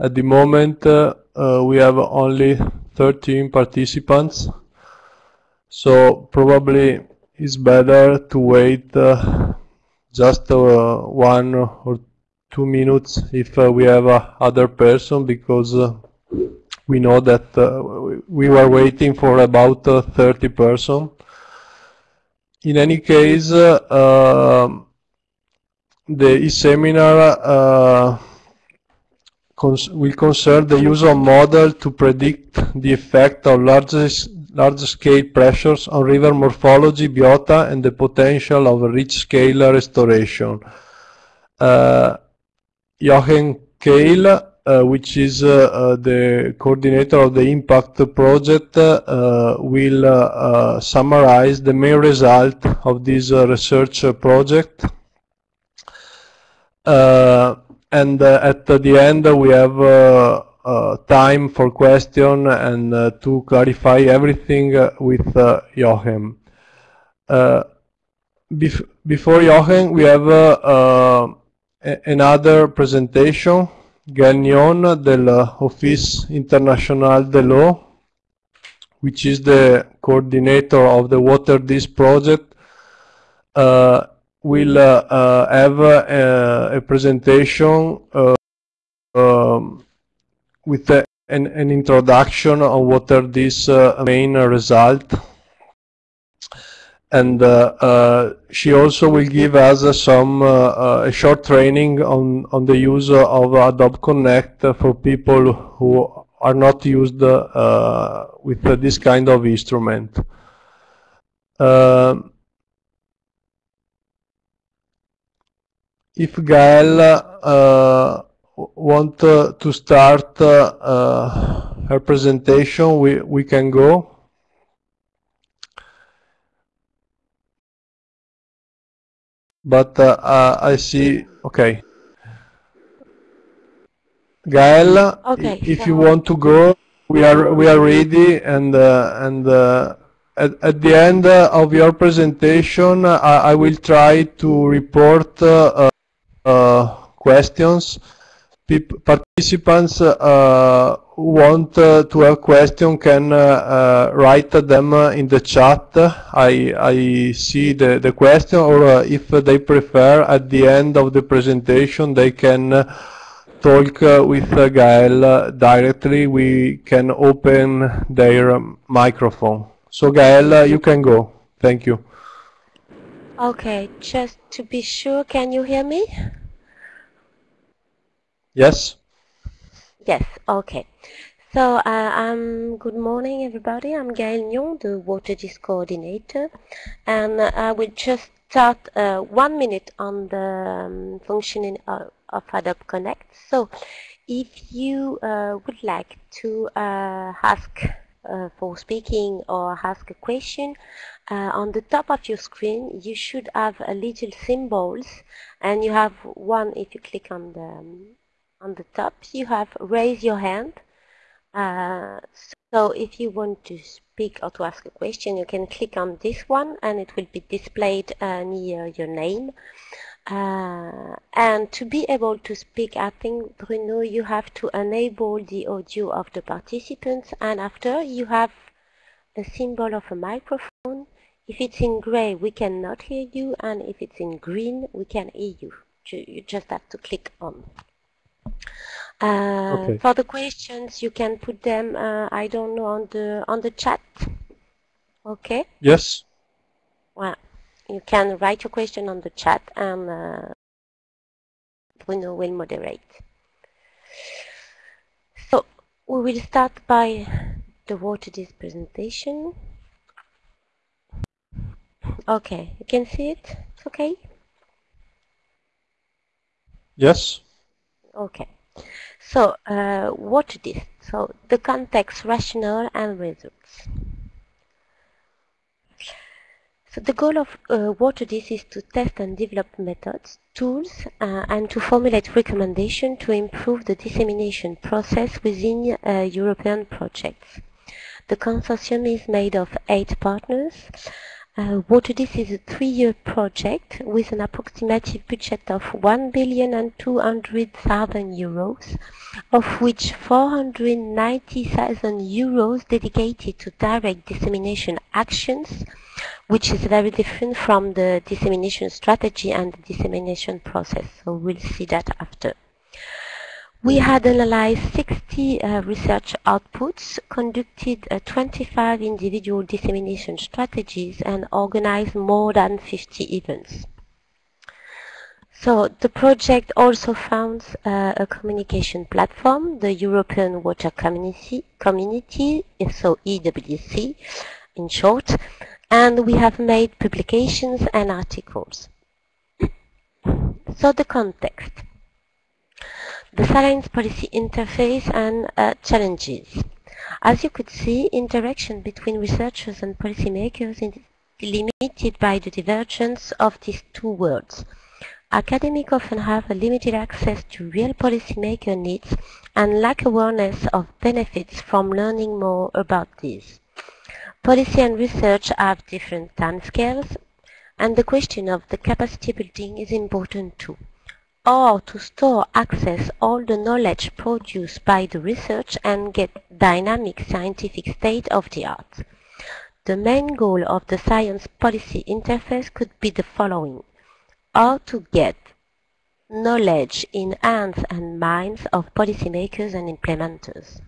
At the moment, uh, uh, we have only 13 participants, so probably it's better to wait uh, just uh, one or two minutes if uh, we have other person because uh, we know that we were waiting for about 30 person. In any case, um, the e-seminar cons will concern the use of model to predict the effect of large-scale pressures on river morphology, biota, and the potential of reach-scale restoration. Uh, Jochen Kail, uh, which is uh, uh the coordinator of the impact project, uh, will uh, summarize the main result of this research project and uh, at the end we have uh, uh, time for question and to clarify everything with Jochen. Bef before Jochen, we have another presentation, Gagnon del Office International de l'Eau, which is the coordinator of the WaterDis project. Uh, will uh, uh, have uh, a presentation um, with an, an, introduction on what are these main result and uh, uh, she also will give us uh, some a short training on on the use of Adobe Connect for people who are not used with this kind of instrument. If Gael uh, want uh, to start uh, her presentation, we, we can go. But uh, uh, I see, okay. Gael, okay, if so you want to go, we are we are ready, and uh, and at, at, the end of your presentation, I, I will try to report uh, questions. Peop participants uh, want uh, to have question can write them in the chat. I, I see the, the question or if they prefer at the end of the presentation they can talk uh, with uh, Gael uh, directly, we can open their microphone. So Gael, you can go. Thank you. Okay, just to be sure, can you hear me? Yes. Yes, okay. So, uh, um, good morning everybody. I'm Gaël Nyon, the WaterDis coordinator, and uh, I will just start uh, one minute on the um, functioning of, of Adobe Connect. So, if you uh, would like to uh, ask uh, for speaking or ask a question, uh, on the top of your screen you should have a little symbols and you have one if you click on the um, on the top you have raise your hand. Uh, so if you want to speak or to ask a question you can click on this one and it will be displayed uh, near your name. Uh, and to be able to speak I think Bruno you have to enable the audio of the participants. And after you have a symbol of a microphone if it's in gray we cannot hear you. And if it's in green we can hear you. You just have to click on okay. For the questions, you can put them. Uh, I don't know on the on the chat. Okay. Yes. Well, you can write your question on the chat, and uh, Bruno will moderate. So we will start by the WaterDis presentation. Okay, you can see it. It's okay. Yes. Okay. So, uh, WaterDis? So, the context, rationale, and results. So the goal of uh, WaterDis is to test and develop methods, tools, uh, and to formulate recommendations to improve the dissemination process within uh, European projects. The consortium is made of eight partners Uh, WaterDis is a three-year project with an approximative budget of 1 billion and 200,000 euros, of which 490,000 euros dedicated to direct dissemination actions, which is very different from the dissemination strategy and the dissemination process. So we'll see that after. We had analyzed 60 uh, research outputs, conducted uh, 25 individual dissemination strategies, and organized more than 50 events. So the project also found uh, a communication platform, the European Water Community, Community, so EWC in short, and we have made publications and articles. so the context the science policy interface and uh, challenges. As you could see, interaction between researchers and policymakers is limited by the divergence of these two worlds. Academics often have a limited access to real policymaker needs and lack awareness of benefits from learning more about these. Policy and research have different timescales, and the question of the capacity building is important too or to store access all the knowledge produced by the research and get dynamic scientific state of the art. The main goal of the science policy interface could be the following. How to get knowledge in hands and minds of policymakers and implementers.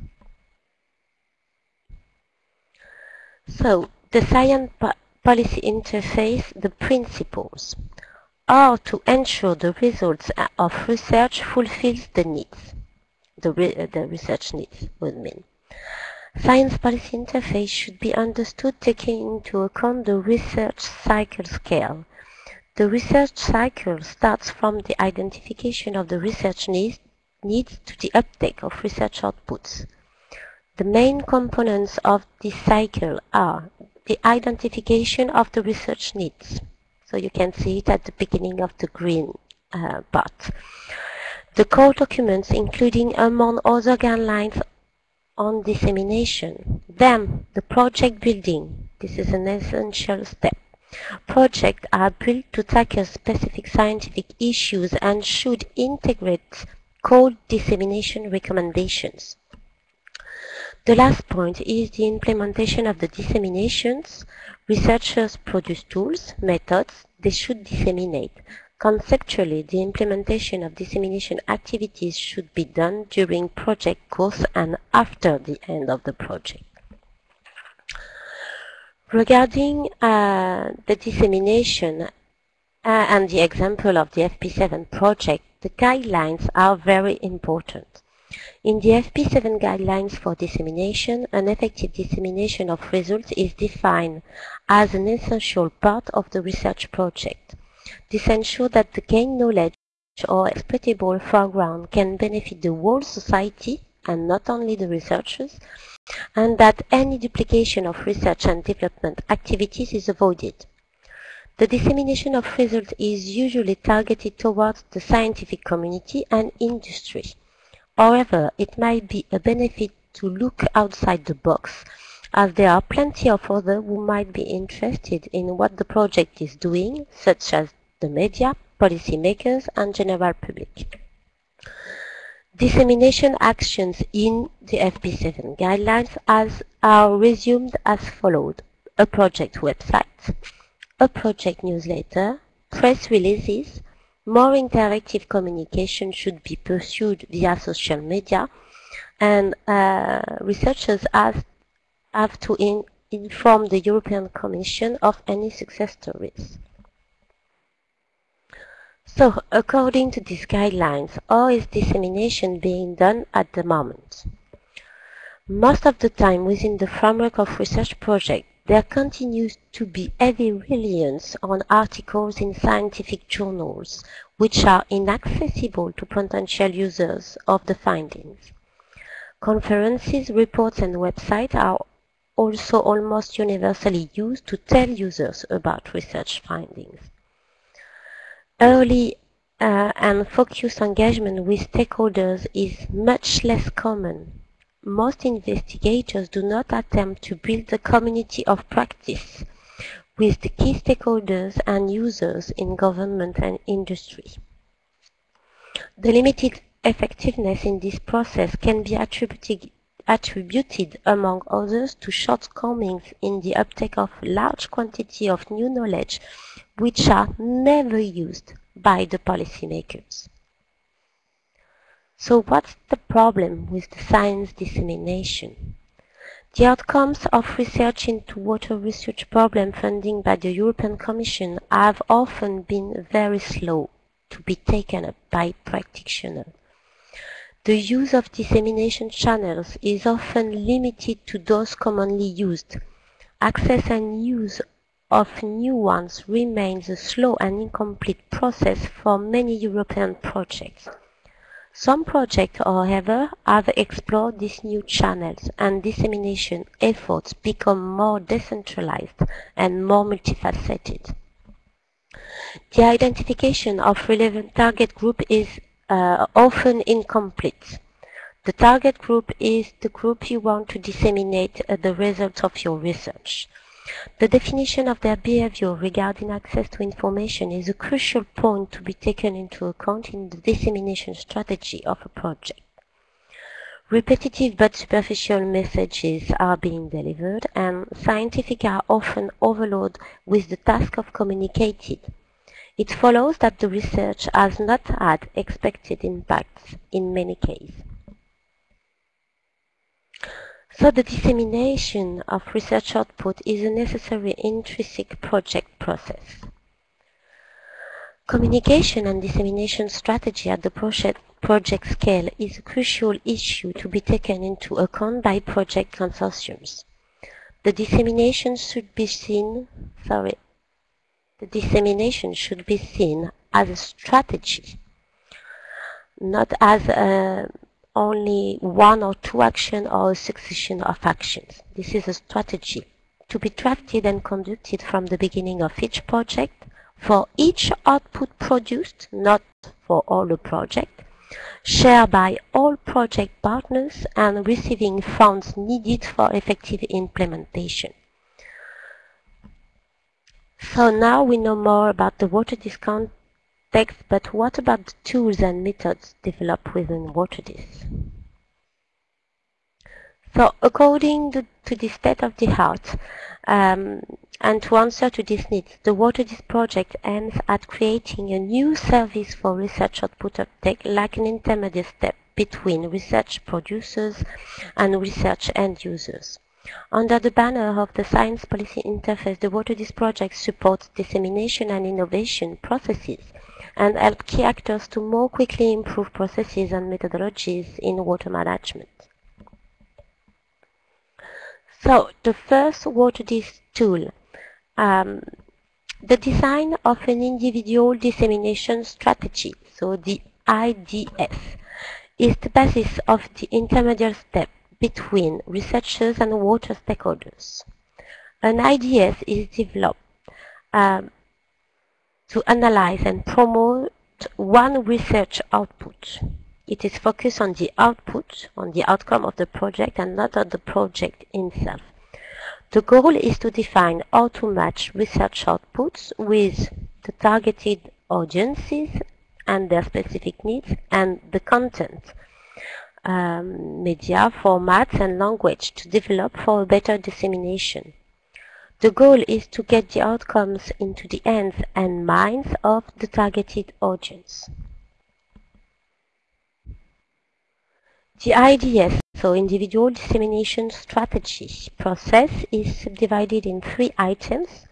So, the science po policy interface, the principles are to ensure the results of research fulfills the needs, the, re uh, the research needs would mean. Science policy interface should be understood taking into account the research cycle scale. The research cycle starts from the identification of the research needs, needs to the uptake of research outputs. The main components of this cycle are the identification of the research needs, so you can see it at the beginning of the green uh, part. The core documents, including among other guidelines on dissemination. Then, the project building. This is an essential step. Projects are built to tackle specific scientific issues and should integrate code dissemination recommendations. The last point is the implementation of the disseminations. Researchers produce tools, methods, they should disseminate. Conceptually, the implementation of dissemination activities should be done during project course and after the end of the project. Regarding uh, the dissemination uh, and the example of the FP7 project, the guidelines are very important. In the FP7 guidelines for dissemination, an effective dissemination of results is defined as an essential part of the research project. This ensures that the gained knowledge or exploitable foreground can benefit the whole society and not only the researchers, and that any duplication of research and development activities is avoided. The dissemination of results is usually targeted towards the scientific community and industry. However, it might be a benefit to look outside the box, as there are plenty of others who might be interested in what the project is doing, such as the media, policymakers, and general public. Dissemination actions in the FP7 guidelines as are resumed as followed. A project website, a project newsletter, press releases, more interactive communication should be pursued via social media and uh, researchers have, have to in, inform the European Commission of any success stories. So, according to these guidelines, how is dissemination being done at the moment? Most of the time within the framework of research projects, there continues to be heavy reliance on articles in scientific journals, which are inaccessible to potential users of the findings. Conferences, reports and websites are also almost universally used to tell users about research findings. Early uh, and focused engagement with stakeholders is much less common most investigators do not attempt to build a community of practice with the key stakeholders and users in government and industry. The limited effectiveness in this process can be attributed, attributed, among others, to shortcomings in the uptake of large quantity of new knowledge which are never used by the policymakers. So what's the problem with the science dissemination? The outcomes of research into water research problem funding by the European Commission have often been very slow to be taken up by practitioners. The use of dissemination channels is often limited to those commonly used. Access and use of new ones remains a slow and incomplete process for many European projects. Some projects, however, have explored these new channels and dissemination efforts become more decentralized and more multifaceted. The identification of relevant target group is uh, often incomplete. The target group is the group you want to disseminate uh, the results of your research. The definition of their behavior regarding access to information is a crucial point to be taken into account in the dissemination strategy of a project. Repetitive but superficial messages are being delivered and scientific are often overloaded with the task of communicating. It follows that the research has not had expected impacts in many cases. So the dissemination of research output is a necessary intrinsic project process. Communication and dissemination strategy at the project, project scale is a crucial issue to be taken into account by project consortiums. The dissemination should be seen, sorry, the dissemination should be seen as a strategy, not as a only one or two actions or a succession of actions. This is a strategy to be drafted and conducted from the beginning of each project for each output produced, not for all the project, shared by all project partners and receiving funds needed for effective implementation. So now we know more about the water discount text, but what about the tools and methods developed within WaterDis? So according to, to the state of the art, um, and to answer to these needs, the WaterDis project aims at creating a new service for research output uptake like an intermediate step between research producers and research end users. Under the banner of the Science Policy Interface, the WaterDis project supports dissemination and innovation processes and help key actors to more quickly improve processes and methodologies in water management. So the first WaterDis tool, um, the design of an individual dissemination strategy, so the IDS, is the basis of the intermediate step between researchers and water stakeholders. An IDS is developed um, to analyze and promote one research output. It is focused on the output, on the outcome of the project and not on the project itself. The goal is to define how to match research outputs with the targeted audiences and their specific needs and the content, um, media, formats and language to develop for better dissemination. The goal is to get the outcomes into the hands and minds of the targeted audience. The IDS, so Individual Dissemination Strategy process is subdivided in three items.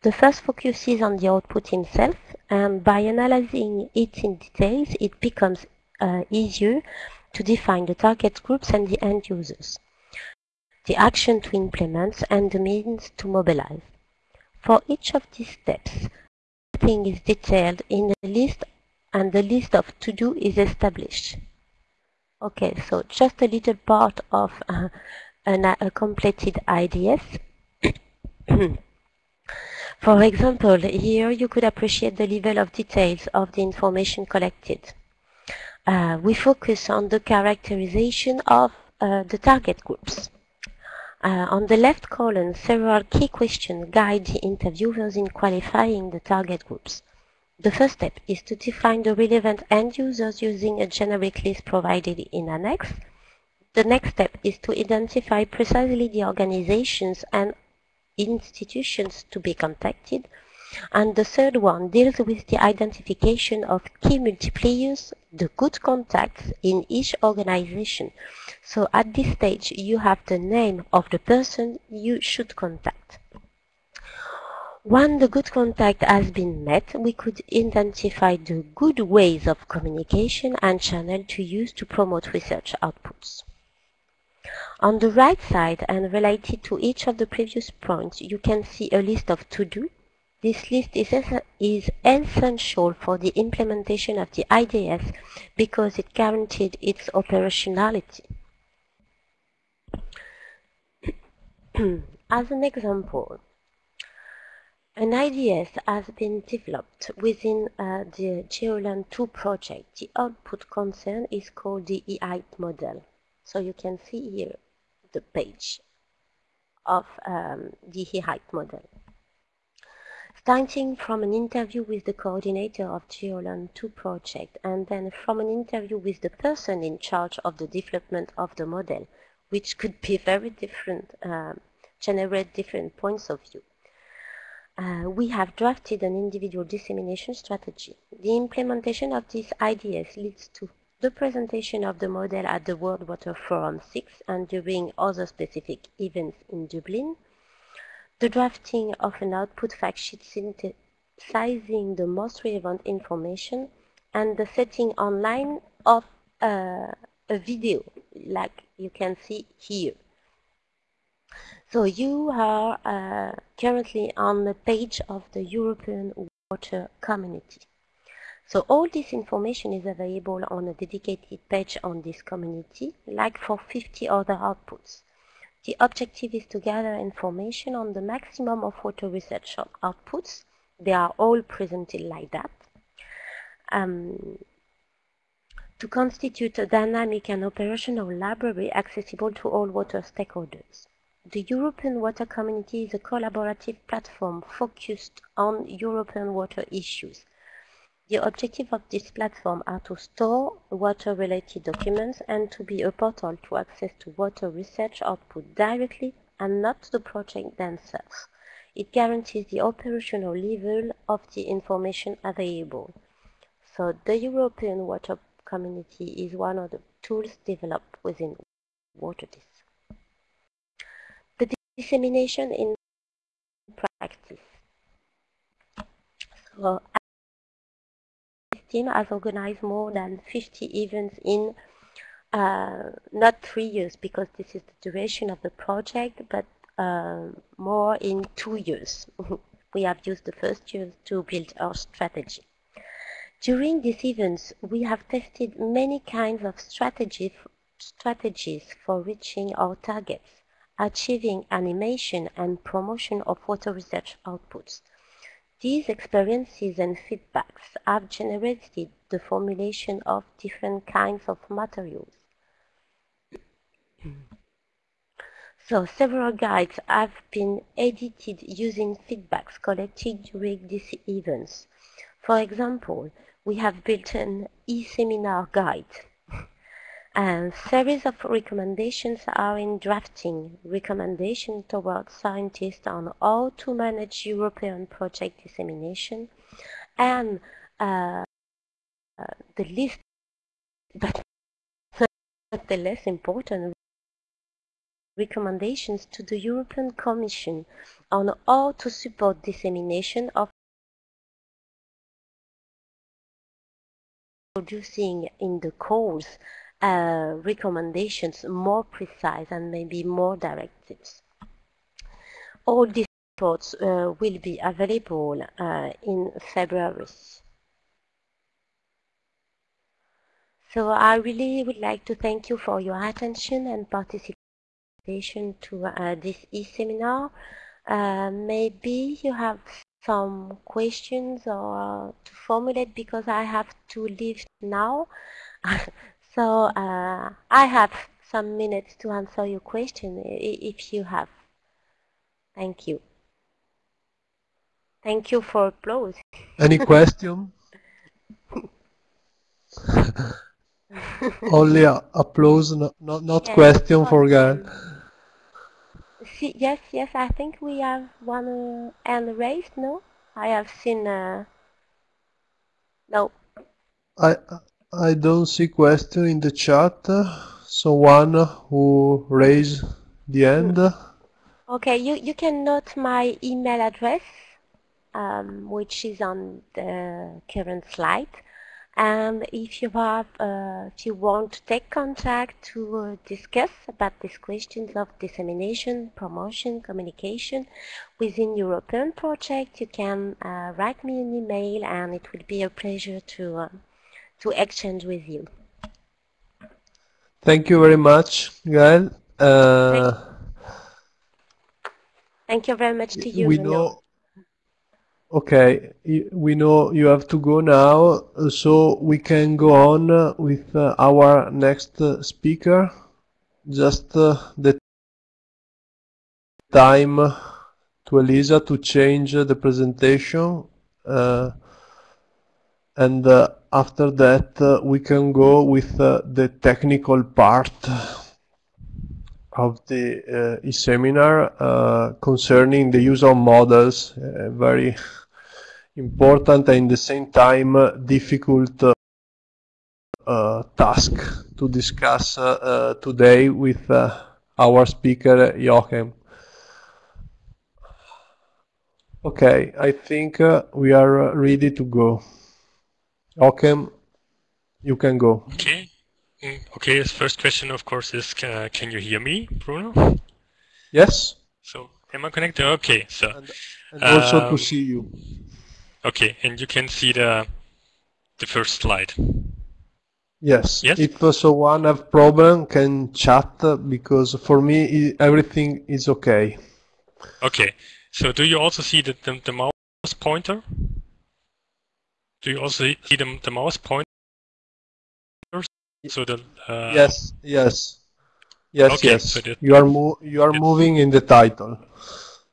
The first focuses on the output itself, and by analyzing it in details, it becomes uh, easier to define the target groups and the end users the action to implement, and the means to mobilize. For each of these steps, everything is detailed in a list and the list of to-do is established. Okay, so just a little part of uh, an, a completed IDS. For example, here you could appreciate the level of details of the information collected. Uh, we focus on the characterization of uh, the target groups Uh, on the left column, several key questions guide the interviewers in qualifying the target groups. The first step is to define the relevant end users using a generic list provided in Annex. The next step is to identify precisely the organizations and institutions to be contacted. And the third one deals with the identification of key multipliers, the good contacts in each organization. So at this stage, you have the name of the person you should contact. When the good contact has been met, we could identify the good ways of communication and channel to use to promote research outputs. On the right side and related to each of the previous points, you can see a list of to-do. This list is, is essential for the implementation of the IDS because it guaranteed its operationality. As an example, an IDS has been developed within uh, the GEOLAN 2 project. The output concern is called the EHEIT model. So you can see here the page of um, the EHEIT model. Starting from an interview with the coordinator of GEOLAN 2 project and then from an interview with the person in charge of the development of the model, which could be very different, uh, generate different points of view. Uh, we have drafted an individual dissemination strategy. The implementation of these ideas leads to the presentation of the model at the World Water Forum 6 and during other specific events in Dublin, the drafting of an output fact sheet synthesizing the most relevant information, and the setting online of uh, a video, like you can see here. So you are uh, currently on the page of the European Water Community. So all this information is available on a dedicated page on this community, like for 50 other outputs. The objective is to gather information on the maximum of water research outputs. They are all presented like that. Um, to constitute a dynamic and operational library accessible to all water stakeholders. The European Water Community is a collaborative platform focused on European water issues. The objective of this platform are to store water-related documents and to be a portal to access to water research output directly and not to the project themselves. It guarantees the operational level of the information available. So the European Water Community is one of the tools developed within WaterDis. The dissemination in practice. So team has organized more than 50 events in uh, not three years because this is the duration of the project, but uh, more in two years. we have used the first year to build our strategy. During these events, we have tested many kinds of strategies for reaching our targets, achieving animation and promotion of water research outputs. These experiences and feedbacks have generated the formulation of different kinds of materials. so several guides have been edited using feedbacks collected during these events. For example, we have built an e-seminar guide a series of recommendations are in drafting. Recommendations towards scientists on how to manage European project dissemination and uh, uh, the least, but not the less important, recommendations to the European Commission on how to support dissemination of producing in the course uh, recommendations more precise and maybe more directives. All these reports uh, will be available uh, in February. So I really would like to thank you for your attention and participation to uh, this e-seminar. Uh, maybe you have some questions or to formulate because I have to leave now. So uh, I have some minutes to answer your question if you have. Thank you. Thank you for applause. Any question? Only applause, not not, not yes, question for. See, yes, yes, I think we have one uh, hand raised. No, I have seen. Uh, no. I I don't see question in the chat. Someone who raised the hand. Okay, you you can note my email address, um, which is on the current slide. And if you have, uh, if you want to take contact to uh, discuss about these questions of dissemination, promotion, communication within European project, you can uh, write me an email, and it will be a pleasure to uh, to exchange with you. Thank you very much, Gael. Uh, Thank, you very much to you. We know Okay, we know you have to go now, so we can go on with uh, our next uh, speaker. Just uh, the time to Elisa to change the presentation. Uh, and uh, after that, uh, we can go with the technical part of the e-seminar concerning the use of models, very important and at the same time difficult uh, task to discuss uh, today with uh, our speaker Joachim. Okay, I think uh, we are ready to go. Joachim, you can go. Okay. Mm, okay, first question, of course, is uh, can you hear me, Bruno? Yes. So, am I connected? Okay, so. And, and also um, to see you. Okay, and you can see the the first slide. Yes. Yes. If someone have problem, can chat because for me everything is okay. Okay. So do you also see the the, the mouse pointer? Do you also see the the mouse pointer? So the uh, yes, yes, yes, okay, yes. So you are mo you are moving in the title.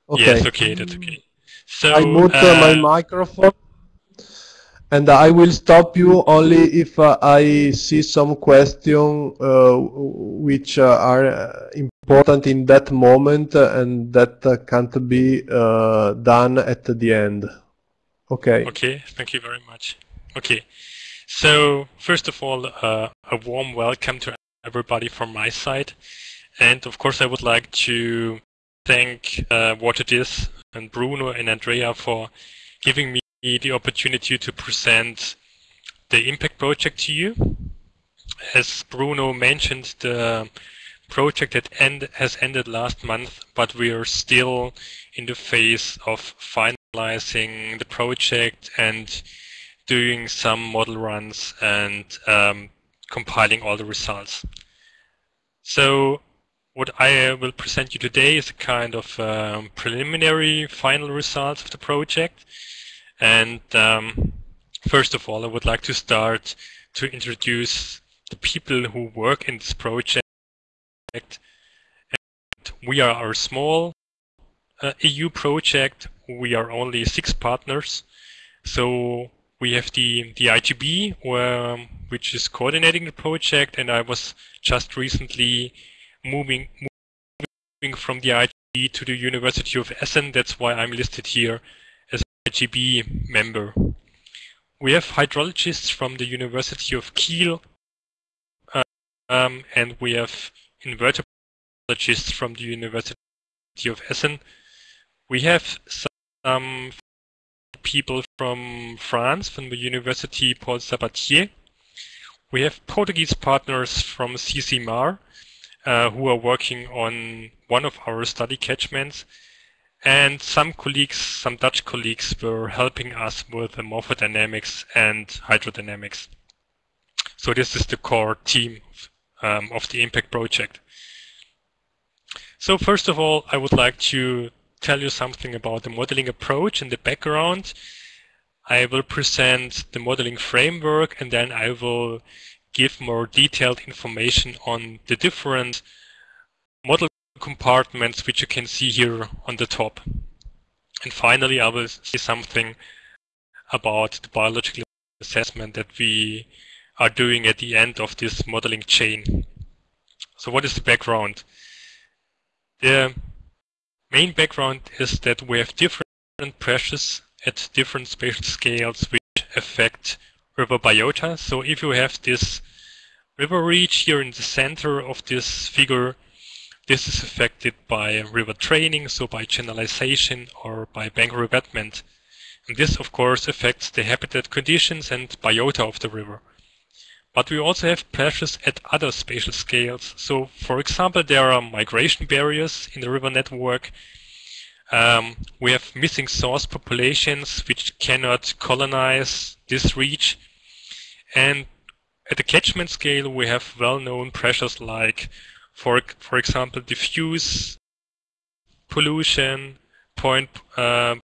Okay. Yes. Okay. That's okay. So I mute uh, my microphone and I will stop you only if uh, I see some question uh, which uh, are uh, important in that moment and that uh, can't be done at the end. Okay. Okay, thank you very much. Okay, so first of all, uh, a warm welcome to everybody from my side. And of course, I would like to thank WaterDis and Bruno and Andrea for giving me the opportunity to present the impact project to you. As Bruno mentioned, the project that end, has ended last month, but we are still in the phase of finalizing the project and doing some model runs and um, compiling all the results. So what I will present you today is a kind of um, preliminary final results of the project. And um, first of all, I would like to start to introduce the people who work in this project. And we are a small uh, EU project. We are only six partners. So we have the, the IGB, where, which is coordinating the project, and I was just recently moving moving from the IGB to the University of Essen. That's why I'm listed here as an IGB member. We have hydrologists from the University of Kiel, um, and we have invertebrologists from the University of Essen. We have some people from France, from the University Paul Sabatier. We have Portuguese partners from CCMAR, uh, who are working on one of our study catchments. And some colleagues, some Dutch colleagues, were helping us with the morphodynamics and hydrodynamics. So this is the core team um, of the impact project. So first of all, I would like to tell you something about the modeling approach and the background. I will present the modeling framework and then I will give more detailed information on the different model compartments which you can see here on the top. And finally, I will say something about the biological assessment that we are doing at the end of this modeling chain. So what is the background? The main background is that we have different pressures at different spatial scales which affect river biota. So if you have this river reach here in the center of this figure, this is affected by river training, so by channelization or by bank revetment. And this, of course, affects the habitat conditions and biota of the river. But we also have pressures at other spatial scales. So, for example, there are migration barriers in the river network. Um, we have missing source populations which cannot colonize this reach. And at the catchment scale, we have well-known pressures like, for, for example, diffuse pollution, point uh,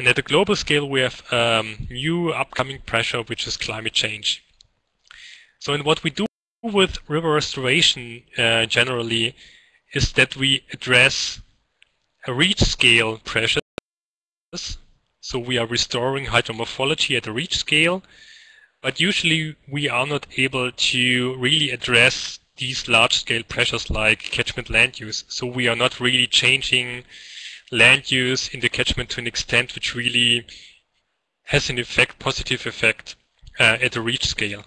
and at the global scale, we have um, new upcoming pressure, which is climate change. So, in what we do with river restoration uh, generally is that we address a reach scale pressures. So we are restoring hydromorphology at a reach scale, but usually we are not able to really address these large scale pressures like catchment land use. So we are not really changing land use in the catchment to an extent which really has an effect, positive effect uh, at the reach scale.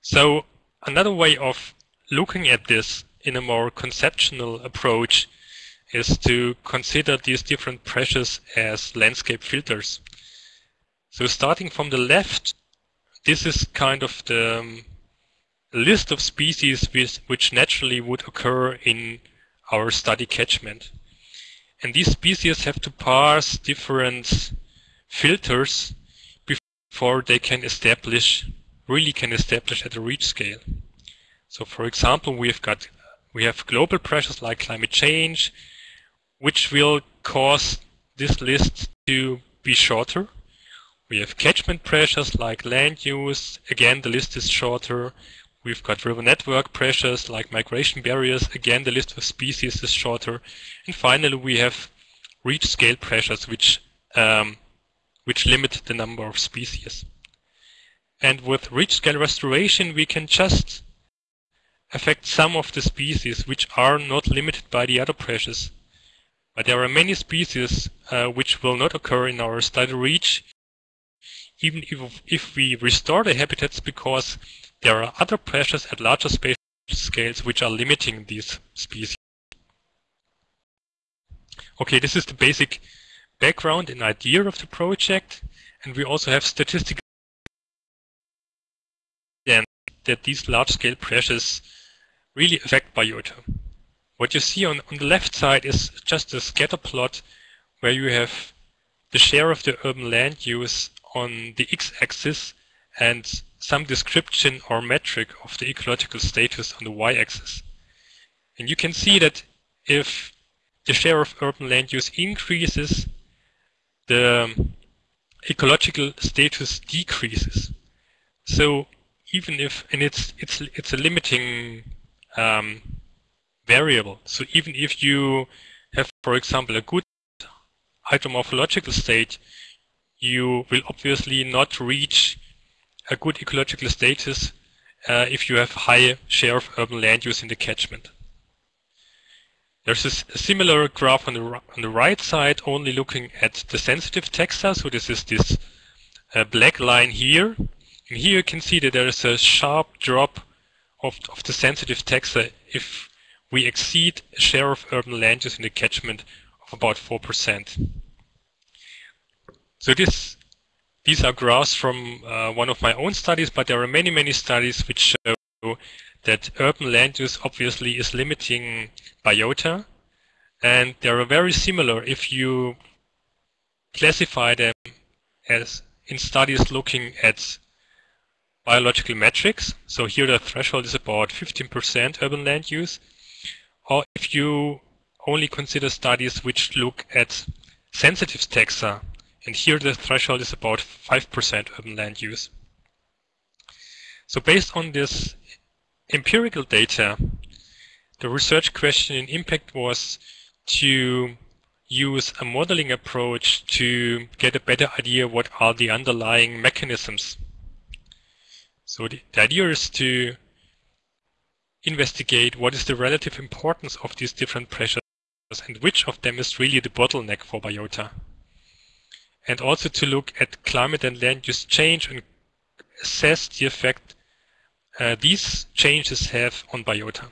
So another way of looking at this in a more conceptual approach is to consider these different pressures as landscape filters. So starting from the left, this is kind of the um, list of species which, which naturally would occur in our study catchment. And these species have to pass different filters before they can establish, really can establish at a reach scale. So for example, we've got, we have global pressures like climate change, which will cause this list to be shorter. We have catchment pressures like land use. Again, the list is shorter. We've got river network pressures like migration barriers. Again, the list of species is shorter. And finally, we have reach scale pressures, which um, which limit the number of species. And with reach scale restoration, we can just affect some of the species which are not limited by the other pressures. But there are many species uh, which will not occur in our study reach, even if, if we restore the habitats because there are other pressures at larger spatial scales which are limiting these species. Okay, this is the basic background and idea of the project. And we also have statistical that these large-scale pressures really affect biota. What you see on, on the left side is just a scatter plot where you have the share of the urban land use on the x-axis and some description or metric of the ecological status on the y-axis. And you can see that if the share of urban land use increases, the ecological status decreases. So even if, and it's, it's, it's a limiting um, variable. So even if you have, for example, a good hydromorphological state, you will obviously not reach a good ecological status uh, if you have high share of urban land use in the catchment. There's a similar graph on the, on the right side, only looking at the sensitive taxa. So this is this uh, black line here. And here you can see that there is a sharp drop of, of the sensitive taxa if we exceed a share of urban land use in the catchment of about 4%. So this, these are graphs from uh, one of my own studies, but there are many, many studies which show that urban land use obviously is limiting biota, and they are very similar if you classify them as in studies looking at biological metrics. So here the threshold is about 15% urban land use. Or if you only consider studies which look at sensitive taxa, and here the threshold is about 5% urban land use. So based on this empirical data, the research question in impact was to use a modeling approach to get a better idea what are the underlying mechanisms. So the, the idea is to investigate what is the relative importance of these different pressures and which of them is really the bottleneck for biota. And also to look at climate and land use change and assess the effect uh, these changes have on biota.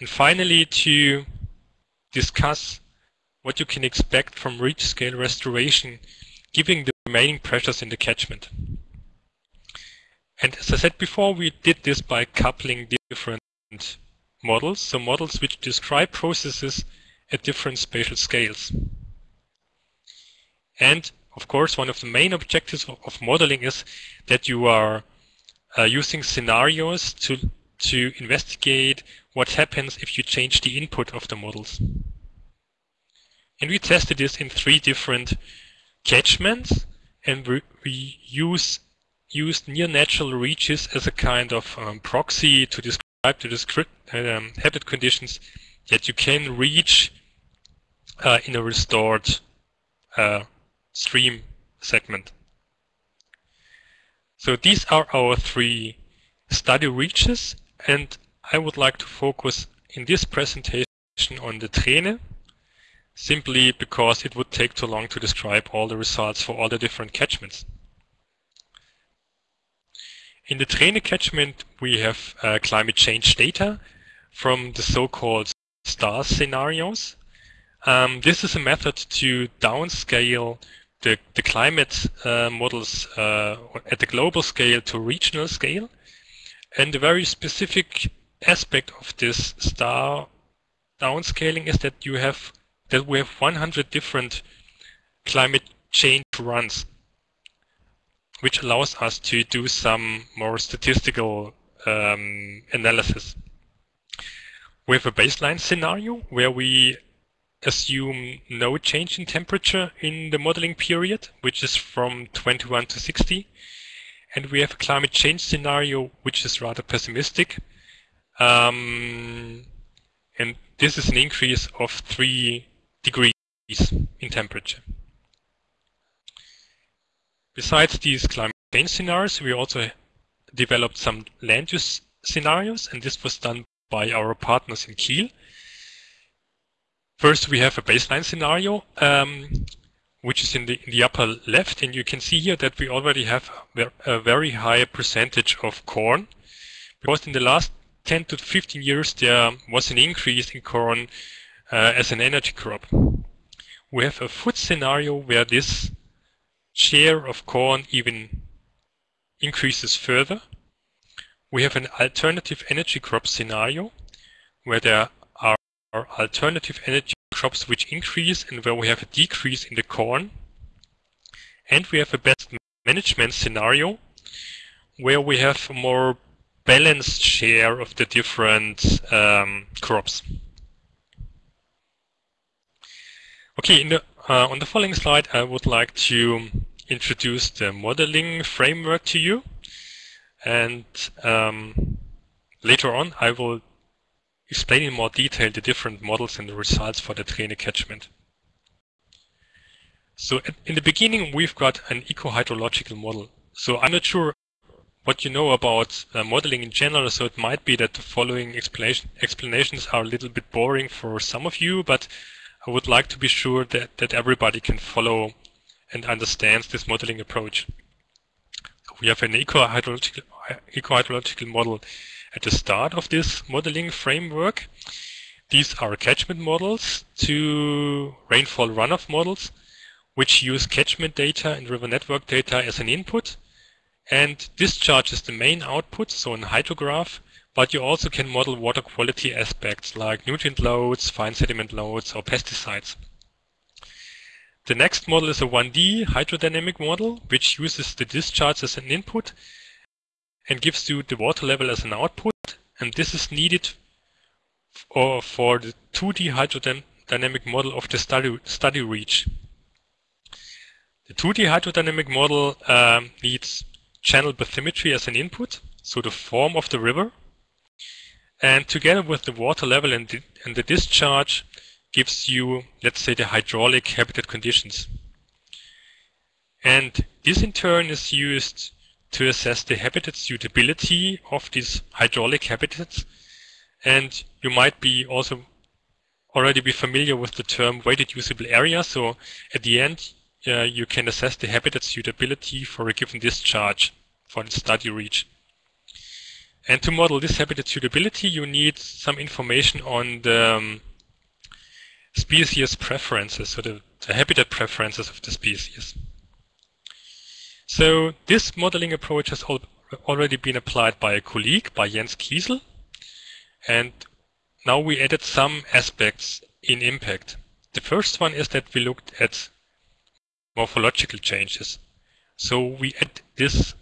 And finally, to discuss what you can expect from reach scale restoration, given the remaining pressures in the catchment. And as I said before, we did this by coupling different models, so models which describe processes at different spatial scales. And of course, one of the main objectives of, of modeling is that you are uh, using scenarios to, to investigate what happens if you change the input of the models. And we tested this in three different catchments, and we, we use, used near natural reaches as a kind of um, proxy to describe the um, habitat conditions that you can reach uh, in a restored uh, stream segment. So these are our three study reaches, and I would like to focus in this presentation on the Treene, simply because it would take too long to describe all the results for all the different catchments. In the Treene catchment, we have uh, climate change data from the so-called STAR scenarios. Um, this is a method to downscale the, the climate uh, models uh, at the global scale to regional scale. And the very specific aspect of this STAR downscaling is that you have that we have 100 different climate change runs, which allows us to do some more statistical um, analysis. We have a baseline scenario where we assume no change in temperature in the modeling period, which is from 21 to 60. And we have a climate change scenario, which is rather pessimistic. Um, and this is an increase of 3 degrees in temperature. Besides these climate change scenarios, we also developed some land use scenarios, and this was done by our partners in Kiel. First, we have a baseline scenario, um, which is in the, in the upper left, and you can see here that we already have a very high percentage of corn, because in the last 10 to 15 years there was an increase in corn uh, as an energy crop. We have a food scenario where this share of corn even increases further. We have an alternative energy crop scenario where there are alternative energy crops which increase and where we have a decrease in the corn. And we have a best management scenario where we have a more balanced share of the different um, crops. Okay, the, uh, on the following slide, I would like to introduce the modeling framework to you. And um, later on, I will explain in more detail the different models and the results for the Treene catchment. So in the beginning, we've got an eco-hydrological model. So I'm not sure what you know about uh, modeling in general, so it might be that the following explanation, explanations are a little bit boring for some of you, but I would like to be sure that, that everybody can follow and understands this modeling approach. We have an eco-hydrological eco model at the start of this modeling framework. These are catchment models to rainfall runoff models, which use catchment data and river network data as an input. And discharge is the main output, so an hydrograph, but you also can model water quality aspects like nutrient loads, fine sediment loads, or pesticides. The next model is a 1D hydrodynamic model, which uses the discharge as an input and gives you the water level as an output. And this is needed for, for the 2D hydrodynamic model of the study, study reach. The 2D hydrodynamic model um, needs channel bathymetry as an input so the form of the river. And together with the water level and the, and the discharge gives you, let's say, the hydraulic habitat conditions. And this in turn is used to assess the habitat suitability of these hydraulic habitats. And you might be also already be familiar with the term weighted usable area. So at the end, uh, you can assess the habitat suitability for a given discharge for the study reach. And to model this habitat suitability, you need some information on the um, species preferences, so the, the habitat preferences of the species. So this modeling approach has al already been applied by a colleague, by Jens Kiesel. And now we added some aspects in impact. The first one is that we looked at morphological changes. So we add this,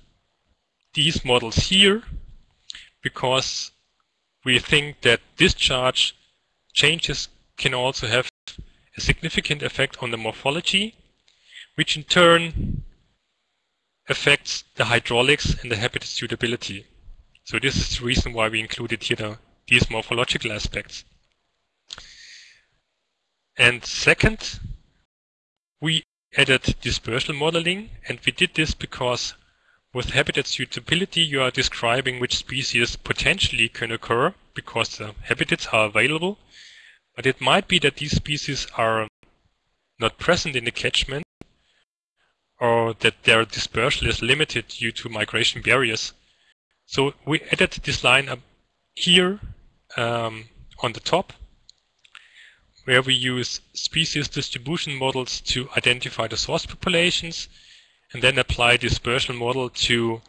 these models here because we think that discharge changes can also have a significant effect on the morphology, which in turn affects the hydraulics and the habitat suitability. So this is the reason why we included here the these morphological aspects. And second, we added dispersal modeling, and we did this because with habitat suitability, you are describing which species potentially can occur because the habitats are available. But it might be that these species are not present in the catchment or that their dispersal is limited due to migration barriers. So we added this line up here um, on the top where we use species distribution models to identify the source populations and then apply dispersal model to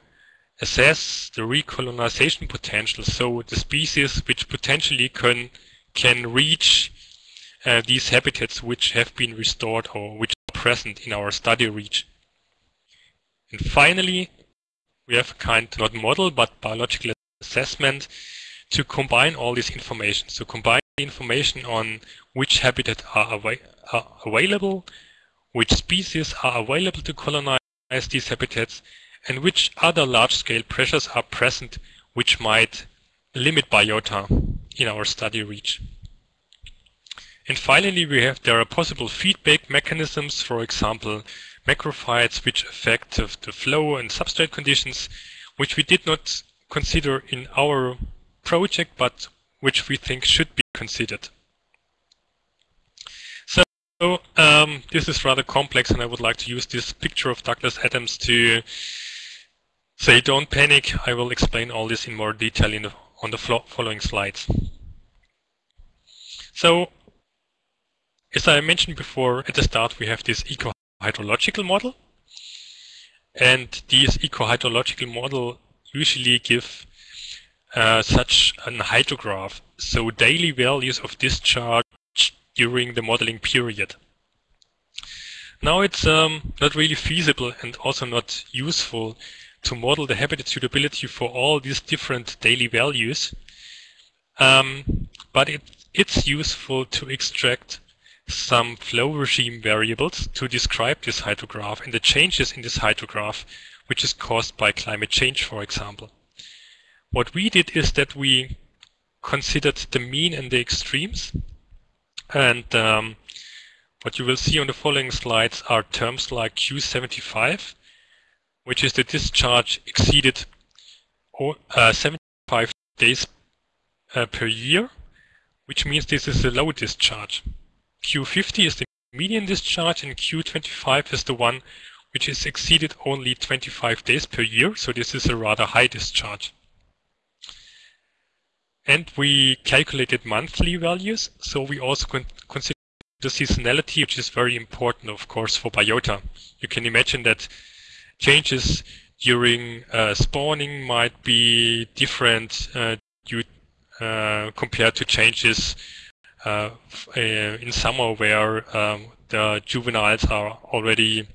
assess the recolonization potential. So the species which potentially can, can reach uh, these habitats which have been restored or which are present in our study reach. And finally, we have a kind, not model, but biological assessment to combine all this information. So combine information on which habitats are, are available, which species are available to colonize these habitats, and which other large-scale pressures are present which might limit biota in our study reach. And finally, we have there are possible feedback mechanisms, for example, macrophytes which affect the flow and substrate conditions, which we did not consider in our project, but which we think should be considered. So um, this is rather complex, and I would like to use this picture of Douglas Adams to say, don't panic. I will explain all this in more detail in the, on the following slides. So, as I mentioned before, at the start we have this eco-hydrological model. And these eco-hydrological model usually give uh, such an hydrograph, so daily values of discharge during the modeling period. Now it's um, not really feasible and also not useful to model the habitat suitability for all these different daily values, um, but it, it's useful to extract some flow regime variables to describe this hydrograph and the changes in this hydrograph, which is caused by climate change, for example. What we did is that we considered the mean and the extremes. And um, what you will see on the following slides are terms like Q75, which is the discharge exceeded uh, 75 days uh, per year, which means this is a low discharge. Q50 is the median discharge and Q25 is the one which is exceeded only 25 days per year, so this is a rather high discharge. And we calculated monthly values, so we also con consider the seasonality, which is very important, of course, for biota. You can imagine that changes during uh, spawning might be different uh, due, uh, compared to changes uh, uh, in summer where um, the juveniles are already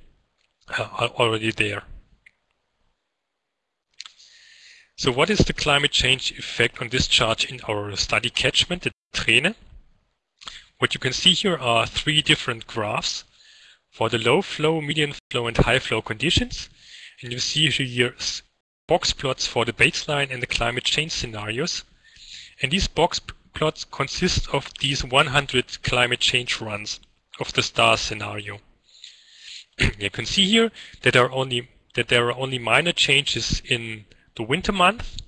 uh, already there. So what is the climate change effect on discharge in our study catchment, the Treene? What you can see here are three different graphs for the low flow, medium flow, and high flow conditions. And you see here box plots for the baseline and the climate change scenarios. And these box plots consist of these 100 climate change runs of the star scenario. you can see here that there are only that there are only minor changes in the winter month,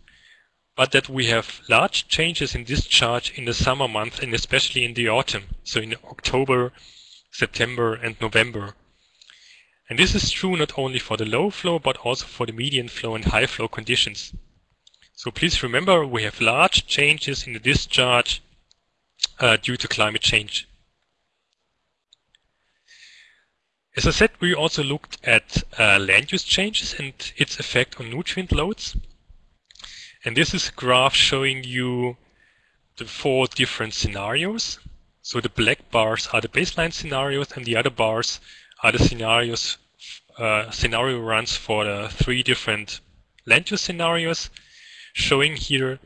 but that we have large changes in discharge in the summer month and especially in the autumn, so in October, September and November. And this is true not only for the low flow, but also for the median flow and high flow conditions. So please remember we have large changes in the discharge uh, due to climate change. As I said, we also looked at uh, land use changes and its effect on nutrient loads. And this is a graph showing you the four different scenarios. So the black bars are the baseline scenarios and the other bars are the scenarios, uh, scenario runs for the three different land use scenarios, showing here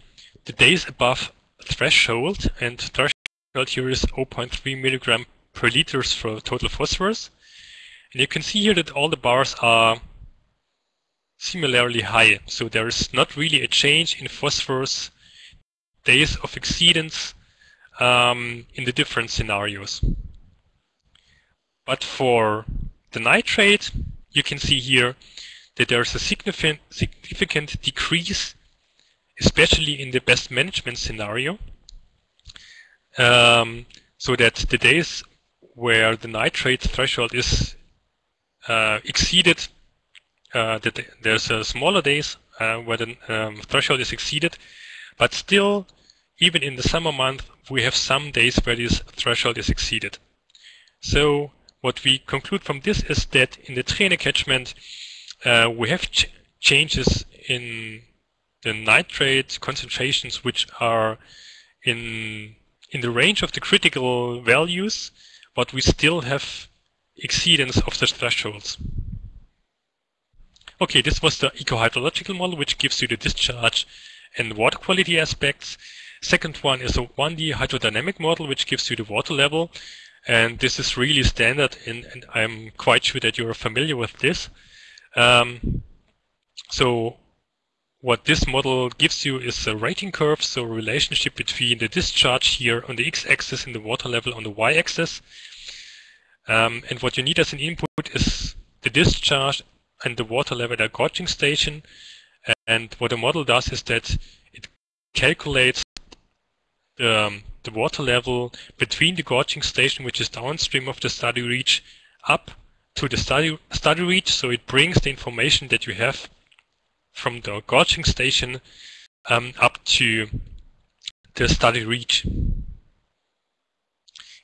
the days above threshold, and threshold here is 0.3 milligram per liters for total phosphorus. And you can see here that all the bars are similarly high. So there is not really a change in phosphorus days of exceedance um, in the different scenarios. But for the nitrate, you can see here that there's a significant, significant decrease, especially in the best management scenario. Um, so that the days where the nitrate threshold is uh, exceeded, uh, there's a smaller days uh, where the um, threshold is exceeded, but still, even in the summer month, we have some days where this threshold is exceeded. So what we conclude from this is that in the Treene catchment, uh, we have ch changes in the nitrate concentrations which are in in the range of the critical values, but we still have exceedance of the thresholds. Okay, this was the eco-hydrological model, which gives you the discharge and water quality aspects. Second one is a 1D hydrodynamic model, which gives you the water level. And this is really standard, in, and I'm quite sure that you're familiar with this. Um, so what this model gives you is a rating curve, so a relationship between the discharge here on the x-axis and the water level on the y-axis. Um, and what you need as an input is the discharge and the water level at a gauging station. And what the model does is that it calculates the, um, the water level between the gauging station, which is downstream of the study reach, up to the study, study reach. So it brings the information that you have from the gauging station um, up to the study reach.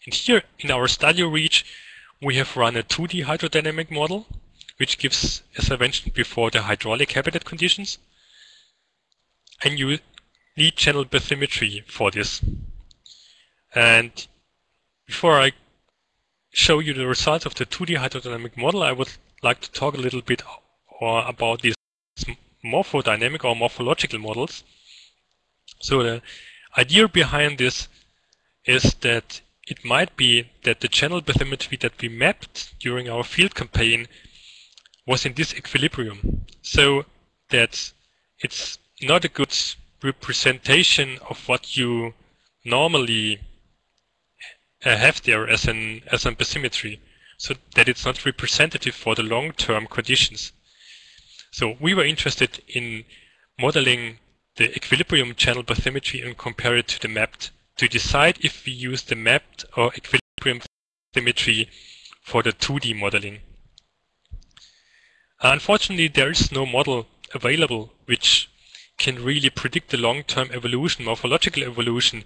And here in our study reach, we have run a 2D hydrodynamic model, which gives, as I mentioned before, the hydraulic habitat conditions. And you need channel bathymetry for this. And before I show you the results of the 2D hydrodynamic model, I would like to talk a little bit about these morphodynamic or morphological models. So the idea behind this is that it might be that the channel bathymetry that we mapped during our field campaign was in disequilibrium. So that it's not a good representation of what you normally uh, have there as an as an bathymetry. So that it's not representative for the long-term conditions. So we were interested in modeling the equilibrium channel bathymetry and compare it to the mapped to decide if we use the mapped or equilibrium bathymetry for the 2D modeling. Unfortunately, there is no model available which can really predict the long-term evolution, morphological evolution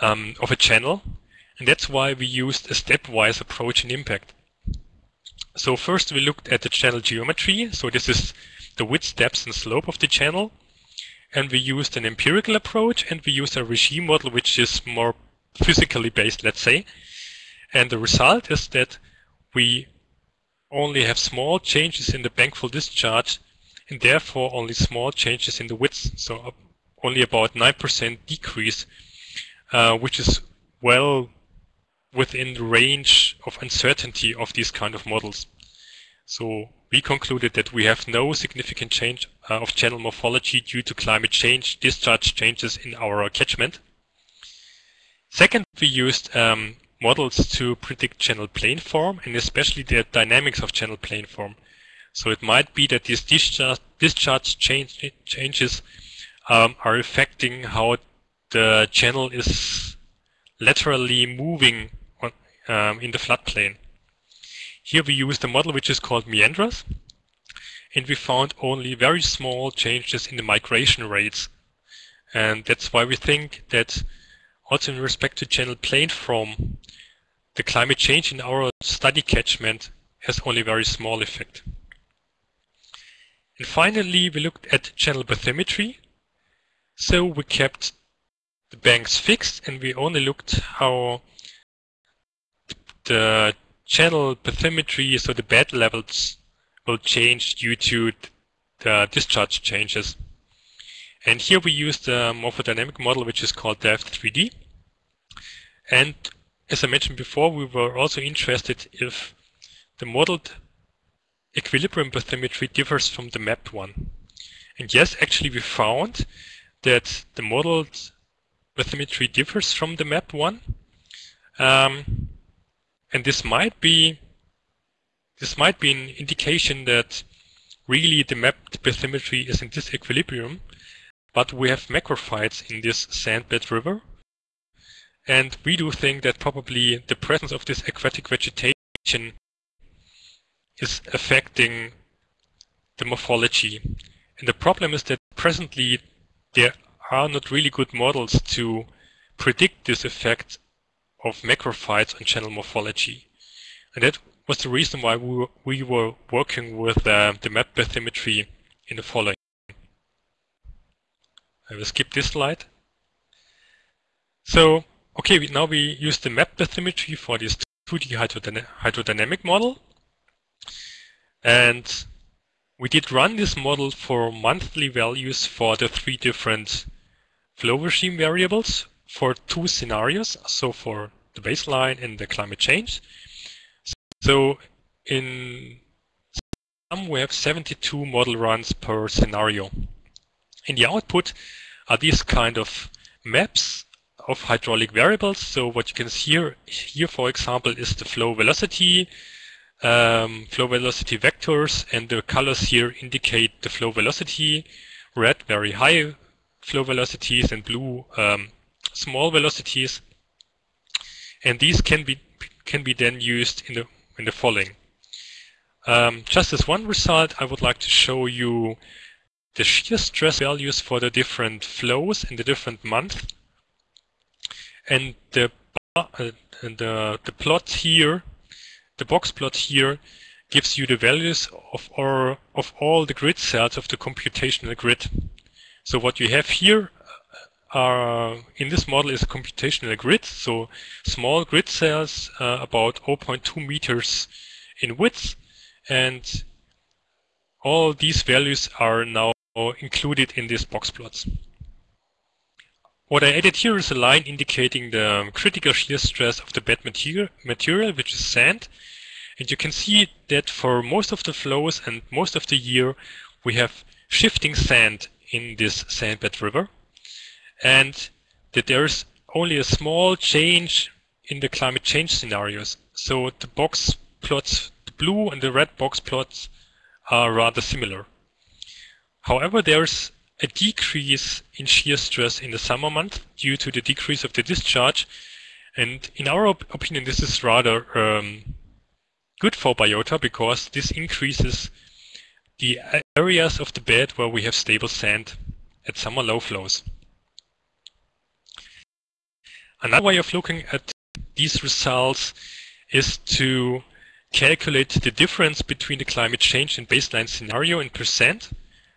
um, of a channel. And that's why we used a stepwise approach in impact. So first we looked at the channel geometry. So this is the width, depth, and slope of the channel and we used an empirical approach and we used a regime model which is more physically based, let's say. And the result is that we only have small changes in the bankfull discharge and therefore only small changes in the width. So only about 9% decrease, uh, which is well within the range of uncertainty of these kind of models. So we concluded that we have no significant change uh, of channel morphology due to climate change discharge changes in our catchment. Second, we used um, models to predict channel planform and especially the dynamics of channel planform. So it might be that these discharge, discharge change, changes um, are affecting how the channel is laterally moving um, in the floodplain. Here we used a model which is called Meandras, and we found only very small changes in the migration rates. And that's why we think that also in respect to channel planform, the climate change in our study catchment has only very small effect. And finally, we looked at channel bathymetry. So we kept the banks fixed and we only looked how the channel bathymetry, so the bed levels will change due to the discharge changes. And here we use the morphodynamic model which is called Delft3D. And as I mentioned before, we were also interested if the modeled equilibrium bathymetry differs from the mapped one. And yes, actually we found that the modeled bathymetry differs from the mapped one. Um, and this might be this might be an indication that really the mapped bathymetry is in disequilibrium, but we have macrophytes in this sandbed river. And we do think that probably the presence of this aquatic vegetation is affecting the morphology. And the problem is that presently there are not really good models to predict this effect of macrophytes on channel morphology. And that was the reason why we were, we were working with uh, the map bathymetry in the following. I will skip this slide. So, okay, we, now we use the map bathymetry for this 2D hydrodynamic model. And we did run this model for monthly values for the three different flow regime variables for two scenarios, so for the baseline and the climate change. So in sum we have 72 model runs per scenario. In the output are these kind of maps of hydraulic variables. So what you can see here, here for example, is the flow velocity, um, flow velocity vectors, and the colors here indicate the flow velocity. Red, very high flow velocities, and blue, um, small velocities, and these can be can be then used in the in the following. Um, just as one result, I would like to show you the shear stress values for the different flows in the different months, and the uh, and the the plot here, the box plot here, gives you the values of all, of all the grid cells of the computational grid. So what you have here are in this model is a computational grid, so small grid cells uh, about 0.2 meters in width, and all these values are now included in these box plots. What I added here is a line indicating the critical shear stress of the bed material, material, which is sand. And you can see that for most of the flows and most of the year, we have shifting sand in this sandbed river and that there's only a small change in the climate change scenarios. So the box plots, the blue and the red box plots are rather similar. However, there's a decrease in shear stress in the summer month due to the decrease of the discharge. And in our op opinion, this is rather um, good for biota because this increases the areas of the bed where we have stable sand at summer low flows. Another way of looking at these results is to calculate the difference between the climate change and baseline scenario in percent.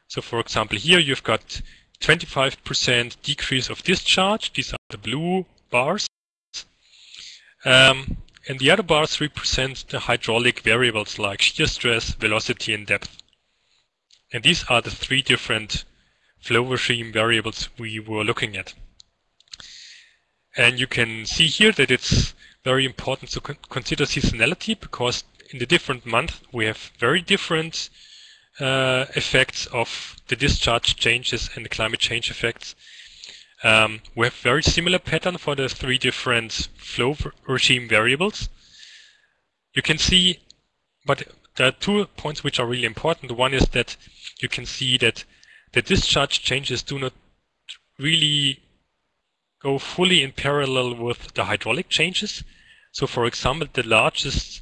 So for example, here you've got 25% decrease of discharge. These are the blue bars. Um, and the other bars represent the hydraulic variables like shear stress, velocity, and depth. And these are the three different flow regime variables we were looking at. And you can see here that it's very important to con consider seasonality because in the different months, we have very different uh, effects of the discharge changes and the climate change effects. Um, we have very similar pattern for the three different flow regime variables. You can see, but there are two points which are really important. One is that you can see that the discharge changes do not really go fully in parallel with the hydraulic changes. So for example, the largest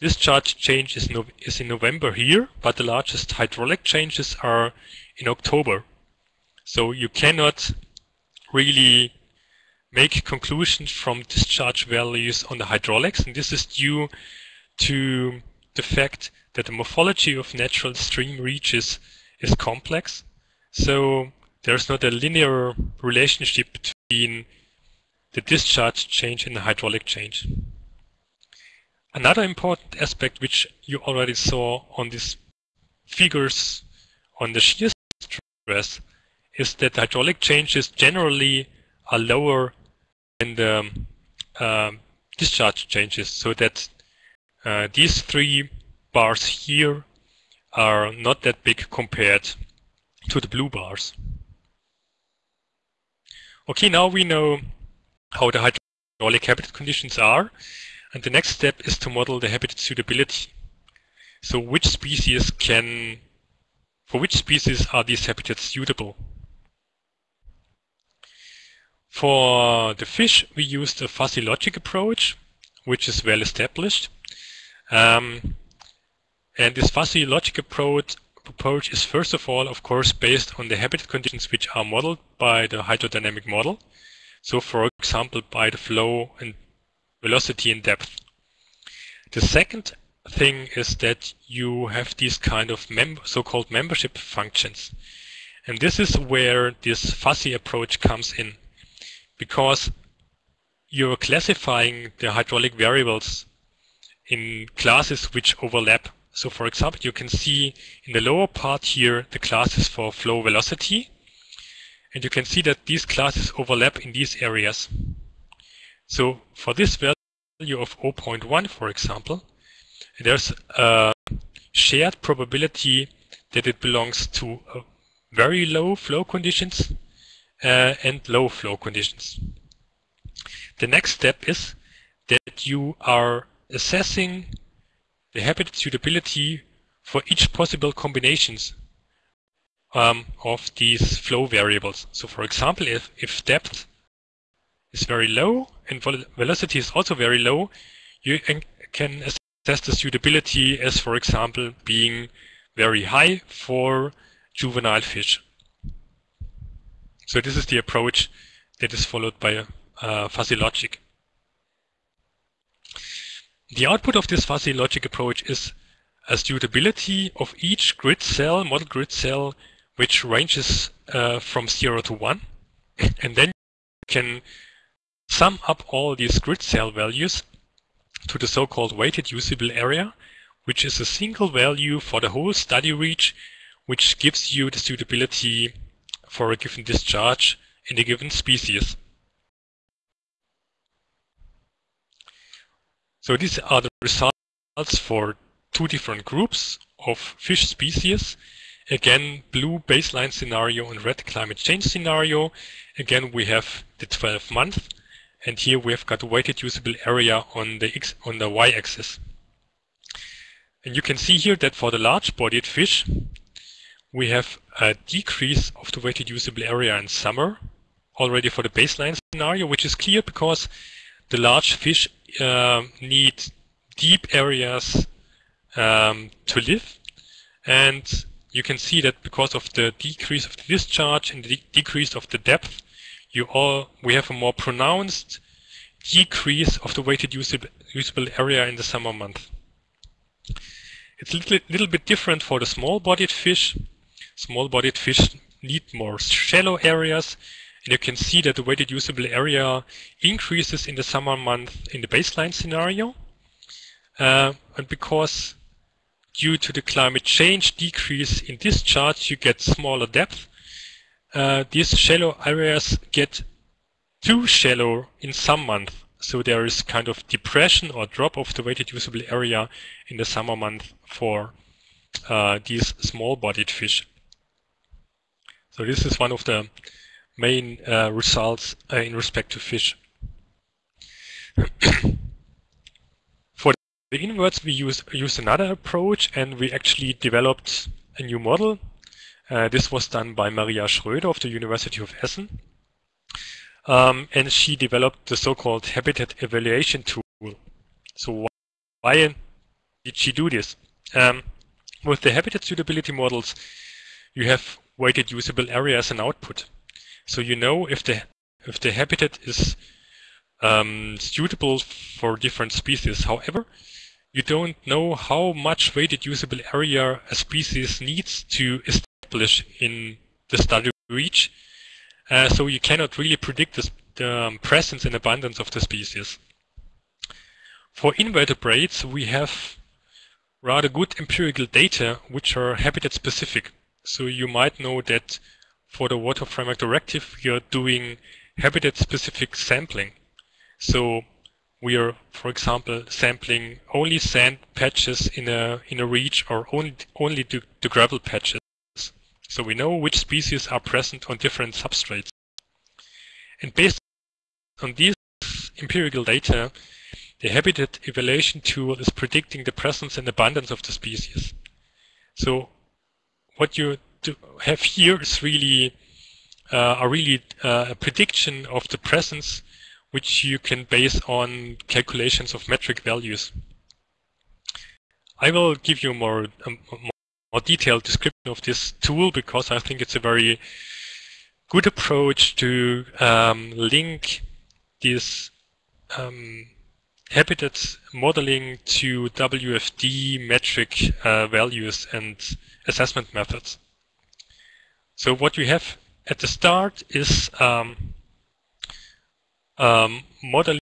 discharge change is, no, is in November here, but the largest hydraulic changes are in October. So you cannot really make conclusions from discharge values on the hydraulics, and this is due to the fact that the morphology of natural stream reaches is complex. So there's not a linear relationship between the discharge change and the hydraulic change. Another important aspect which you already saw on these figures on the shear stress is that hydraulic changes generally are lower than the um, discharge changes so that uh, these three bars here are not that big compared to the blue bars. Okay, now we know how the hydraulic habitat conditions are, and the next step is to model the habitat suitability. So which species can, for which species are these habitats suitable? For the fish, we used a fuzzy logic approach, which is well established. Um, and this fuzzy logic approach, approach is first of all, of course, based on the habitat conditions which are modeled by the hydrodynamic model. So for example, by the flow and velocity and depth. The second thing is that you have these kind of mem so-called membership functions. And this is where this fuzzy approach comes in because you're classifying the hydraulic variables in classes which overlap. So for example, you can see in the lower part here the classes for flow velocity. And you can see that these classes overlap in these areas. So for this value of 0.1, for example, there's a shared probability that it belongs to very low flow conditions uh, and low flow conditions. The next step is that you are assessing the habitat suitability for each possible combinations um, of these flow variables. So for example, if, if depth is very low and velocity is also very low, you can assess the suitability as, for example, being very high for juvenile fish. So this is the approach that is followed by uh, fuzzy logic. The output of this fuzzy logic approach is a suitability of each grid cell, model grid cell, which ranges uh, from 0 to 1. And then you can sum up all these grid cell values to the so-called weighted usable area, which is a single value for the whole study reach, which gives you the suitability for a given discharge in a given species. So these are the results for two different groups of fish species. Again, blue baseline scenario and red climate change scenario. Again, we have the 12 month, and here we have got weighted usable area on the x on the y-axis. And you can see here that for the large-bodied fish, we have a decrease of the weighted usable area in summer already for the baseline scenario, which is clear because the large fish uh, need deep areas um, to live. And you can see that because of the decrease of the discharge and the de decrease of the depth, you all we have a more pronounced decrease of the weighted usable, usable area in the summer month. It's a little, little bit different for the small-bodied fish. Small-bodied fish need more shallow areas. And you can see that the weighted usable area increases in the summer month in the baseline scenario. Uh, and because due to the climate change decrease in discharge, you get smaller depth. Uh, these shallow areas get too shallow in some months. So there is kind of depression or drop of the weighted usable area in the summer month for uh, these small-bodied fish. So this is one of the main uh, results uh, in respect to fish. For the inverts, we used, use another approach and we actually developed a new model. Uh, this was done by Maria Schröder of the University of Essen. Um, and she developed the so-called habitat evaluation tool. So why did she do this? Um, with the habitat suitability models, you have weighted usable area as an output. So you know if the if the habitat is um, suitable for different species. However, you don't know how much weighted usable area a species needs to establish in the study reach. Uh, so you cannot really predict the, um, presence and abundance of the species. For invertebrates, we have rather good empirical data which are habitat specific. So you might know that for the water framework directive, we are doing habitat specific sampling. So we are, for example, sampling only sand patches in a in a reach or only only the, the gravel patches. So we know which species are present on different substrates. And based on these empirical data, the habitat evaluation tool is predicting the presence and abundance of the species. So what you have here is really uh, a really uh, a prediction of the presence which you can base on calculations of metric values. I will give you more, um, more detailed description of this tool because I think it's a very good approach to um, link this um, habitat modeling to WFD metric uh, values and assessment methods. So what we have at the start is um, um, modeling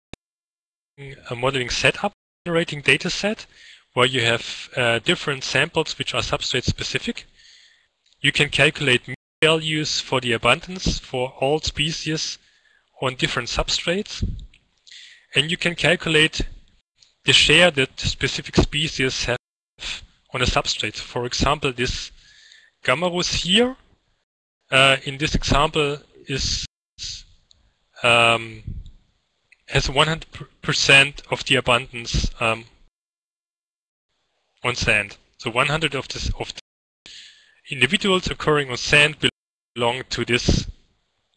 a modeling setup generating data set where you have uh, different samples which are substrate specific. You can calculate values for the abundance for all species on different substrates and you can calculate the share that specific species have on a substrate. For example, this Gammarus here, uh, in this example, is um, has 100% of the abundance um, on sand. So 100 of, this, of the individuals occurring on sand belong to this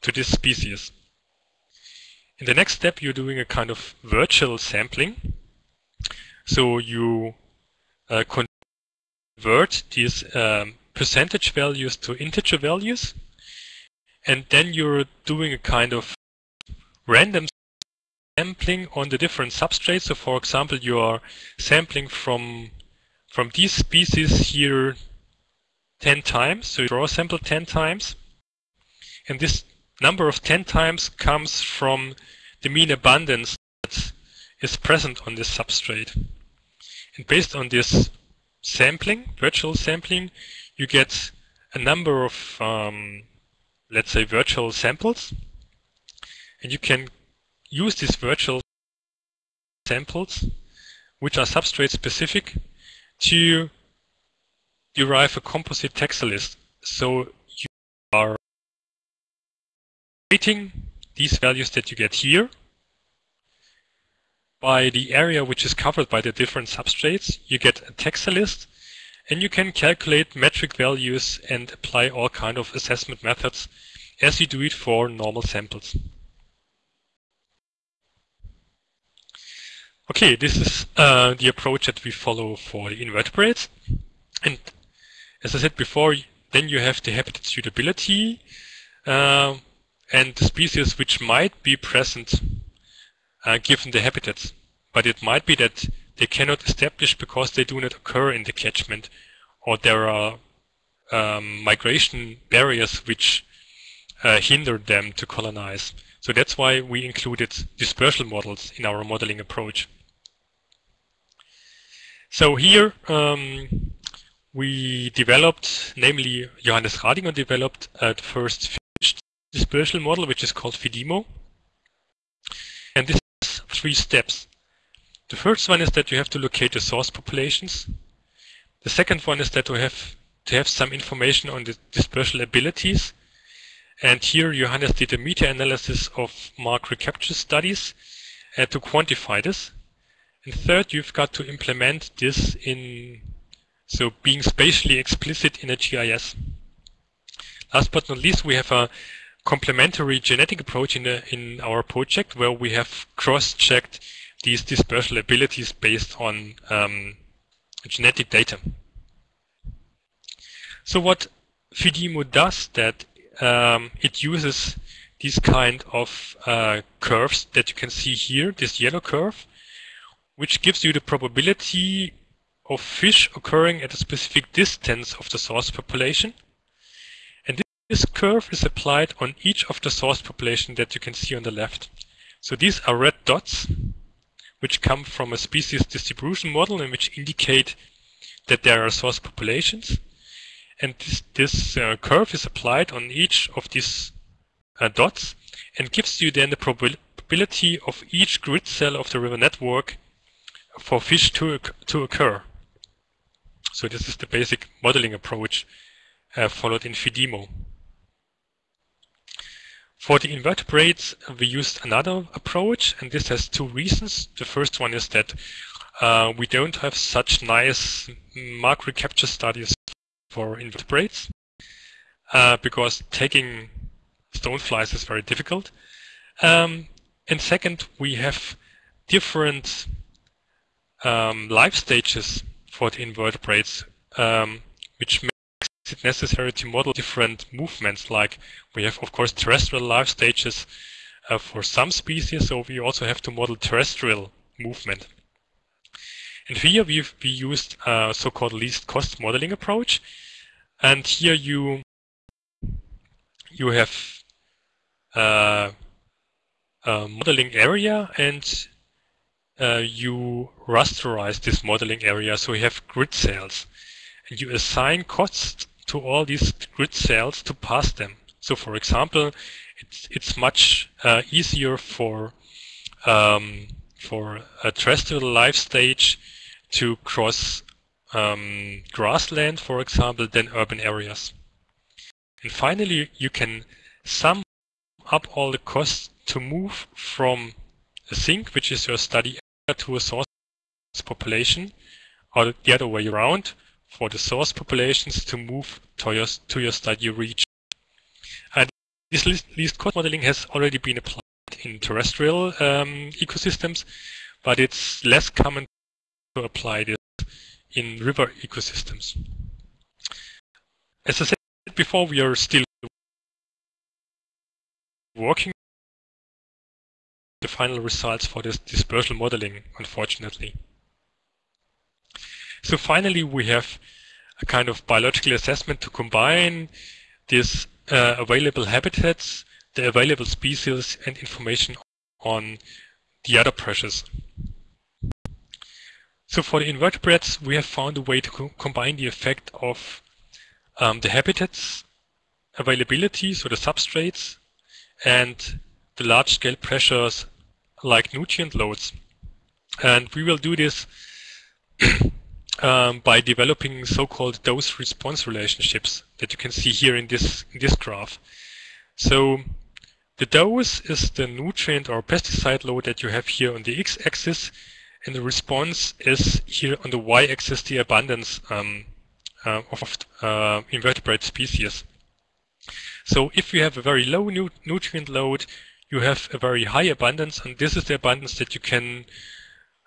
to this species. In the next step, you're doing a kind of virtual sampling. So you uh, convert these um, percentage values to integer values. And then you're doing a kind of random sampling on the different substrates. So for example, you are sampling from from these species here 10 times. So you draw a sample 10 times. And this number of 10 times comes from the mean abundance that is present on this substrate. And based on this sampling, virtual sampling, you get a number of, um, let's say, virtual samples. And you can use these virtual samples, which are substrate specific, to derive a composite taxa list. So you are weighting these values that you get here by the area which is covered by the different substrates. You get a taxa list and you can calculate metric values and apply all kind of assessment methods as you do it for normal samples. Okay, this is uh, the approach that we follow for the invertebrates. And as I said before, then you have the habitat suitability uh, and the species which might be present uh, given the habitats. But it might be that they cannot establish because they do not occur in the catchment or there are um, migration barriers which uh, hinder them to colonize. So that's why we included dispersal models in our modeling approach. So here um, we developed, namely Johannes Radinger developed uh, the first fish dispersal model, which is called FIDIMO. And this has three steps. The first one is that you have to locate the source populations. The second one is that you have to have some information on the dispersal abilities. And here Johannes did a meta-analysis of mark recapture studies uh, to quantify this. And third, you've got to implement this in, so being spatially explicit in a GIS. Last but not least, we have a complementary genetic approach in, the, in our project where we have cross-checked these dispersal abilities based on um, genetic data. So what FIDIMO does that um, it uses these kind of uh, curves that you can see here, this yellow curve, which gives you the probability of fish occurring at a specific distance of the source population. And this curve is applied on each of the source population that you can see on the left. So these are red dots, which come from a species distribution model and which indicate that there are source populations. And this, this uh, curve is applied on each of these uh, dots and gives you then the probability of each grid cell of the river network for fish to, to occur. So this is the basic modeling approach uh, followed in FIDIMO. For the invertebrates, we used another approach, and this has two reasons. The first one is that uh, we don't have such nice mark recapture studies for invertebrates, uh, because taking stoneflies is very difficult. Um, and second, we have different um, life stages for the invertebrates, um, which makes it necessary to model different movements. Like we have, of course, terrestrial life stages uh, for some species, so we also have to model terrestrial movement. And here we've we used a so-called least cost modeling approach. And here you you have uh, a modeling area and uh, you rasterize this modeling area so you have grid cells and you assign costs to all these grid cells to pass them. So for example, it's, it's much uh, easier for um, for a terrestrial life stage to cross um, grassland, for example, than urban areas. And finally, you can sum up all the costs to move from a sink, which is your study area, to a source population, or the other way around, for the source populations to move to your, to your study region. And this least cost modeling has already been applied in terrestrial um, ecosystems, but it's less common to apply this in river ecosystems. As I said before, we are still working the final results for this dispersal modeling, unfortunately. So finally, we have a kind of biological assessment to combine these uh, available habitats, the available species, and information on the other pressures. So for the invertebrates, we have found a way to co combine the effect of um, the habitats availability, so the substrates, and the large-scale pressures like nutrient loads. And we will do this um, by developing so-called dose-response relationships that you can see here in this, in this graph. So the dose is the nutrient or pesticide load that you have here on the x-axis, and the response is here on the y-axis the abundance um, uh, of uh, invertebrate species. So if you have a very low nu nutrient load, you have a very high abundance, and this is the abundance that you can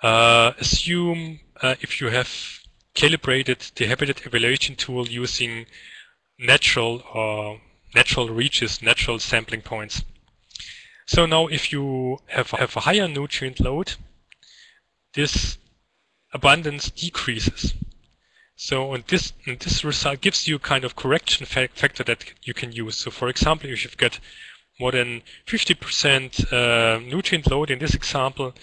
uh, assume uh, if you have calibrated the habitat evaluation tool using natural or natural reaches, natural sampling points. So now if you have, have a higher nutrient load, this abundance decreases. So and this and this result gives you kind of correction fa factor that you can use. So for example, if you've got more than 50% uh, nutrient load in this example,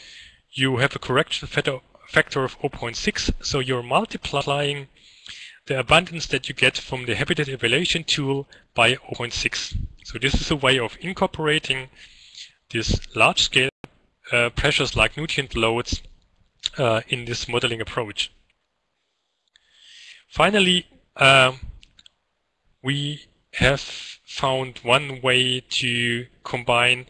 you have a correction factor factor of 0.6. So you're multiplying the abundance that you get from the habitat evaluation tool by 0.6. So this is a way of incorporating this large scale uh, pressures like nutrient loads uh, in this modeling approach. Finally, um, we have found one way to combine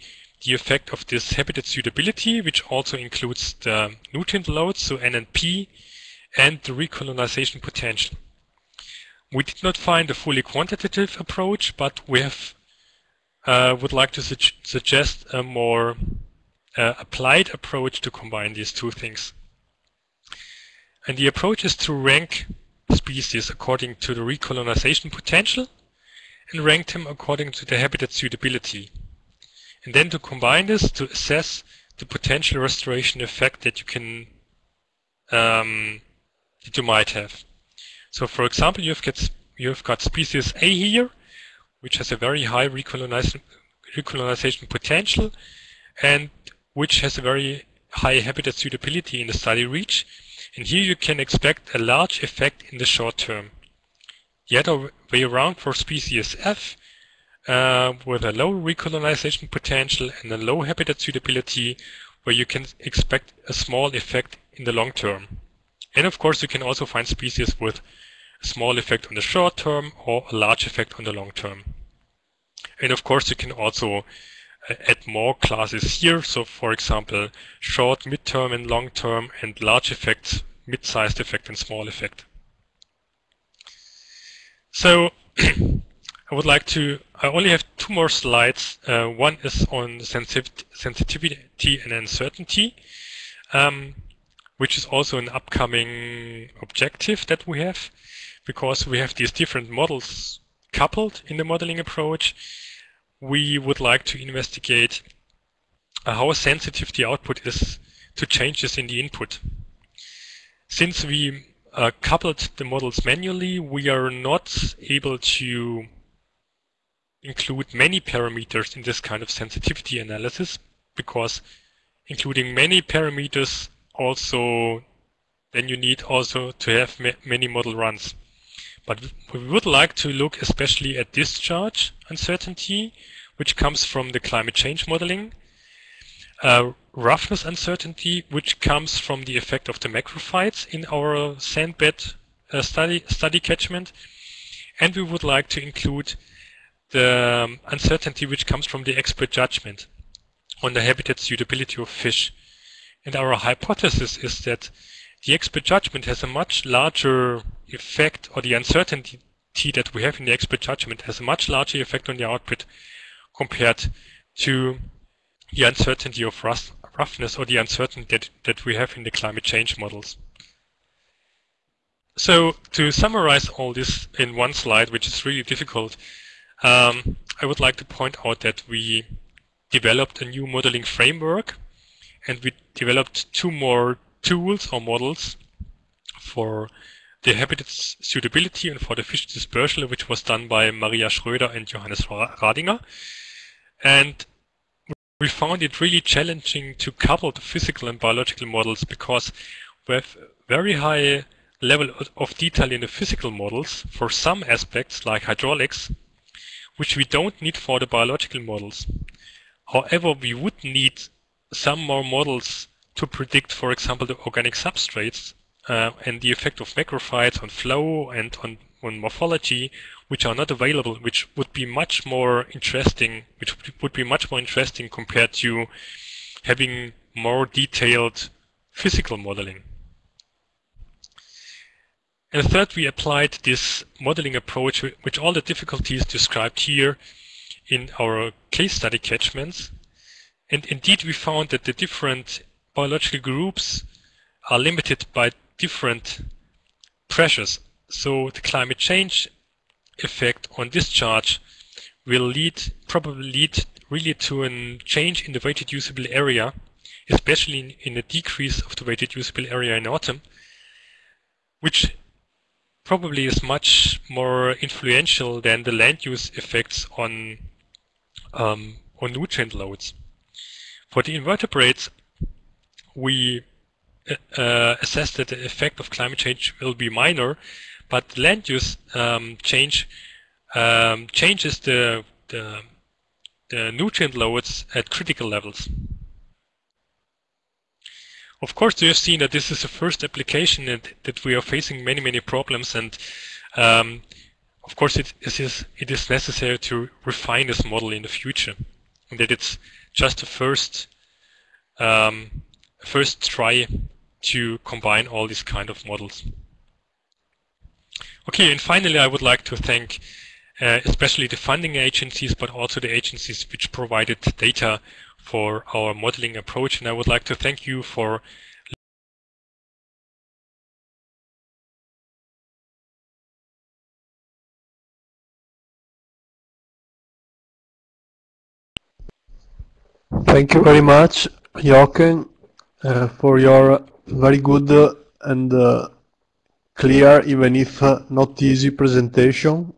the effect of this habitat suitability, which also includes the nutrient loads, so P and the recolonization potential. We did not find a fully quantitative approach, but we have uh, would like to su suggest a more uh, applied approach to combine these two things. And the approach is to rank species according to the recolonization potential and rank them according to the habitat suitability. And then to combine this to assess the potential restoration effect that you can um, that you might have. So for example, you've got you've got species A here, which has a very high recolonization, recolonization potential and which has a very high habitat suitability in the study reach. And here you can expect a large effect in the short term. The other way around for species F, uh, with a low recolonization potential and a low habitat suitability, where you can expect a small effect in the long term. And of course, you can also find species with a small effect on the short term or a large effect on the long term. And of course, you can also uh, add more classes here. So for example, short, mid-term and long-term and large effects, mid-sized effect and small effect. So I would like to, I only have two more slides. Uh, one is on sensitivity and uncertainty, um, which is also an upcoming objective that we have because we have these different models coupled in the modeling approach. We would like to investigate uh, how sensitive the output is to changes in the input. Since we uh, coupled the models manually, we are not able to include many parameters in this kind of sensitivity analysis because including many parameters also then you need also to have ma many model runs. But we would like to look especially at discharge uncertainty, which comes from the climate change modeling, uh, roughness uncertainty, which comes from the effect of the macrophytes in our sandbed uh, study, study catchment, and we would like to include the um, uncertainty which comes from the expert judgment on the habitat suitability of fish. And our hypothesis is that the expert judgment has a much larger effect, or the uncertainty that we have in the expert judgment has a much larger effect on the output compared to the uncertainty of roughness or the uncertainty that, that we have in the climate change models. So to summarize all this in one slide, which is really difficult, um, I would like to point out that we developed a new modeling framework and we developed two more tools or models for the habitat suitability and for the fish dispersal, which was done by Maria Schröder and Johannes Radinger. And we found it really challenging to couple the physical and biological models because have very high level of detail in the physical models for some aspects like hydraulics which we don't need for the biological models. However, we would need some more models to predict, for example, the organic substrates uh, and the effect of macrophytes on flow and on, on morphology, which are not available, which would be much more interesting, which would be much more interesting compared to having more detailed physical modeling. And third, we applied this modeling approach with all the difficulties described here in our case study catchments. And indeed, we found that the different biological groups are limited by different pressures. So the climate change effect on discharge will lead, probably lead really to a change in the weighted usable area, especially in, in a decrease of the weighted usable area in autumn, which probably is much more influential than the land use effects on um, on nutrient loads. For the invertebrates, we uh, uh, assess that the effect of climate change will be minor, but land use um, change um, changes the, the, the nutrient loads at critical levels. Of course, you have seen that this is the first application and that we are facing many, many problems. And um, of course, it is, it is necessary to refine this model in the future. And that it's just a first, um, first try to combine all these kind of models. Okay, and finally, I would like to thank uh, especially the funding agencies, but also the agencies which provided data for our modeling approach. And I would like to thank you for Thank you very much, Jochen, uh, for your very good and uh, clear, even if uh, not easy presentation.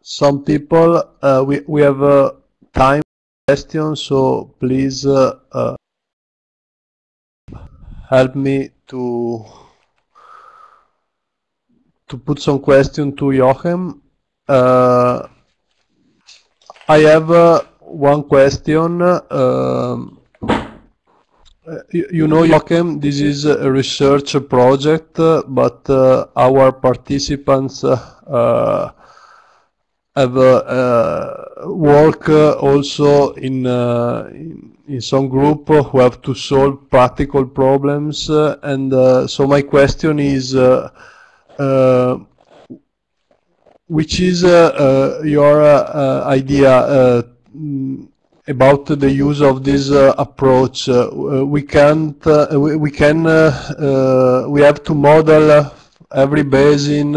Uh, some people, uh, we, we have uh, time questions, so please uh, uh, help me to to put some question to Jochen. Uh, I have one question. Um, you know, Joachim, this is a research project, but uh, our participants uh, have uh, uh work uh, also in, uh, in, in some group who have to solve practical problems, and so my question is, which is your idea mm, about the use of this uh, approach. Uh, we can't, uh, we, we, can, we have to model every basin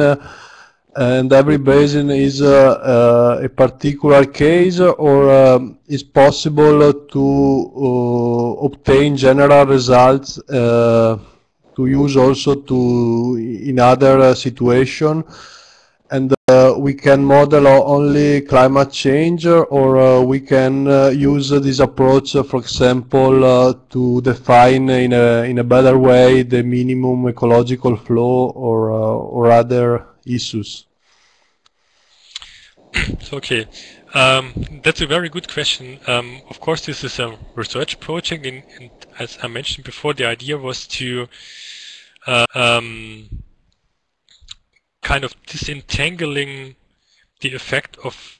and every basin is a particular case or um, is possible to obtain general results to use also to in other situation. And uh, we can model only climate change or uh, we can uh, use this approach, for example, to define in a, in a better way the minimum ecological flow or, or other issues. Okay, um, that's a very good question. Um, of course, this is a research project, and, and, as I mentioned before, the idea was to uh, um, kind of disentangling the effect of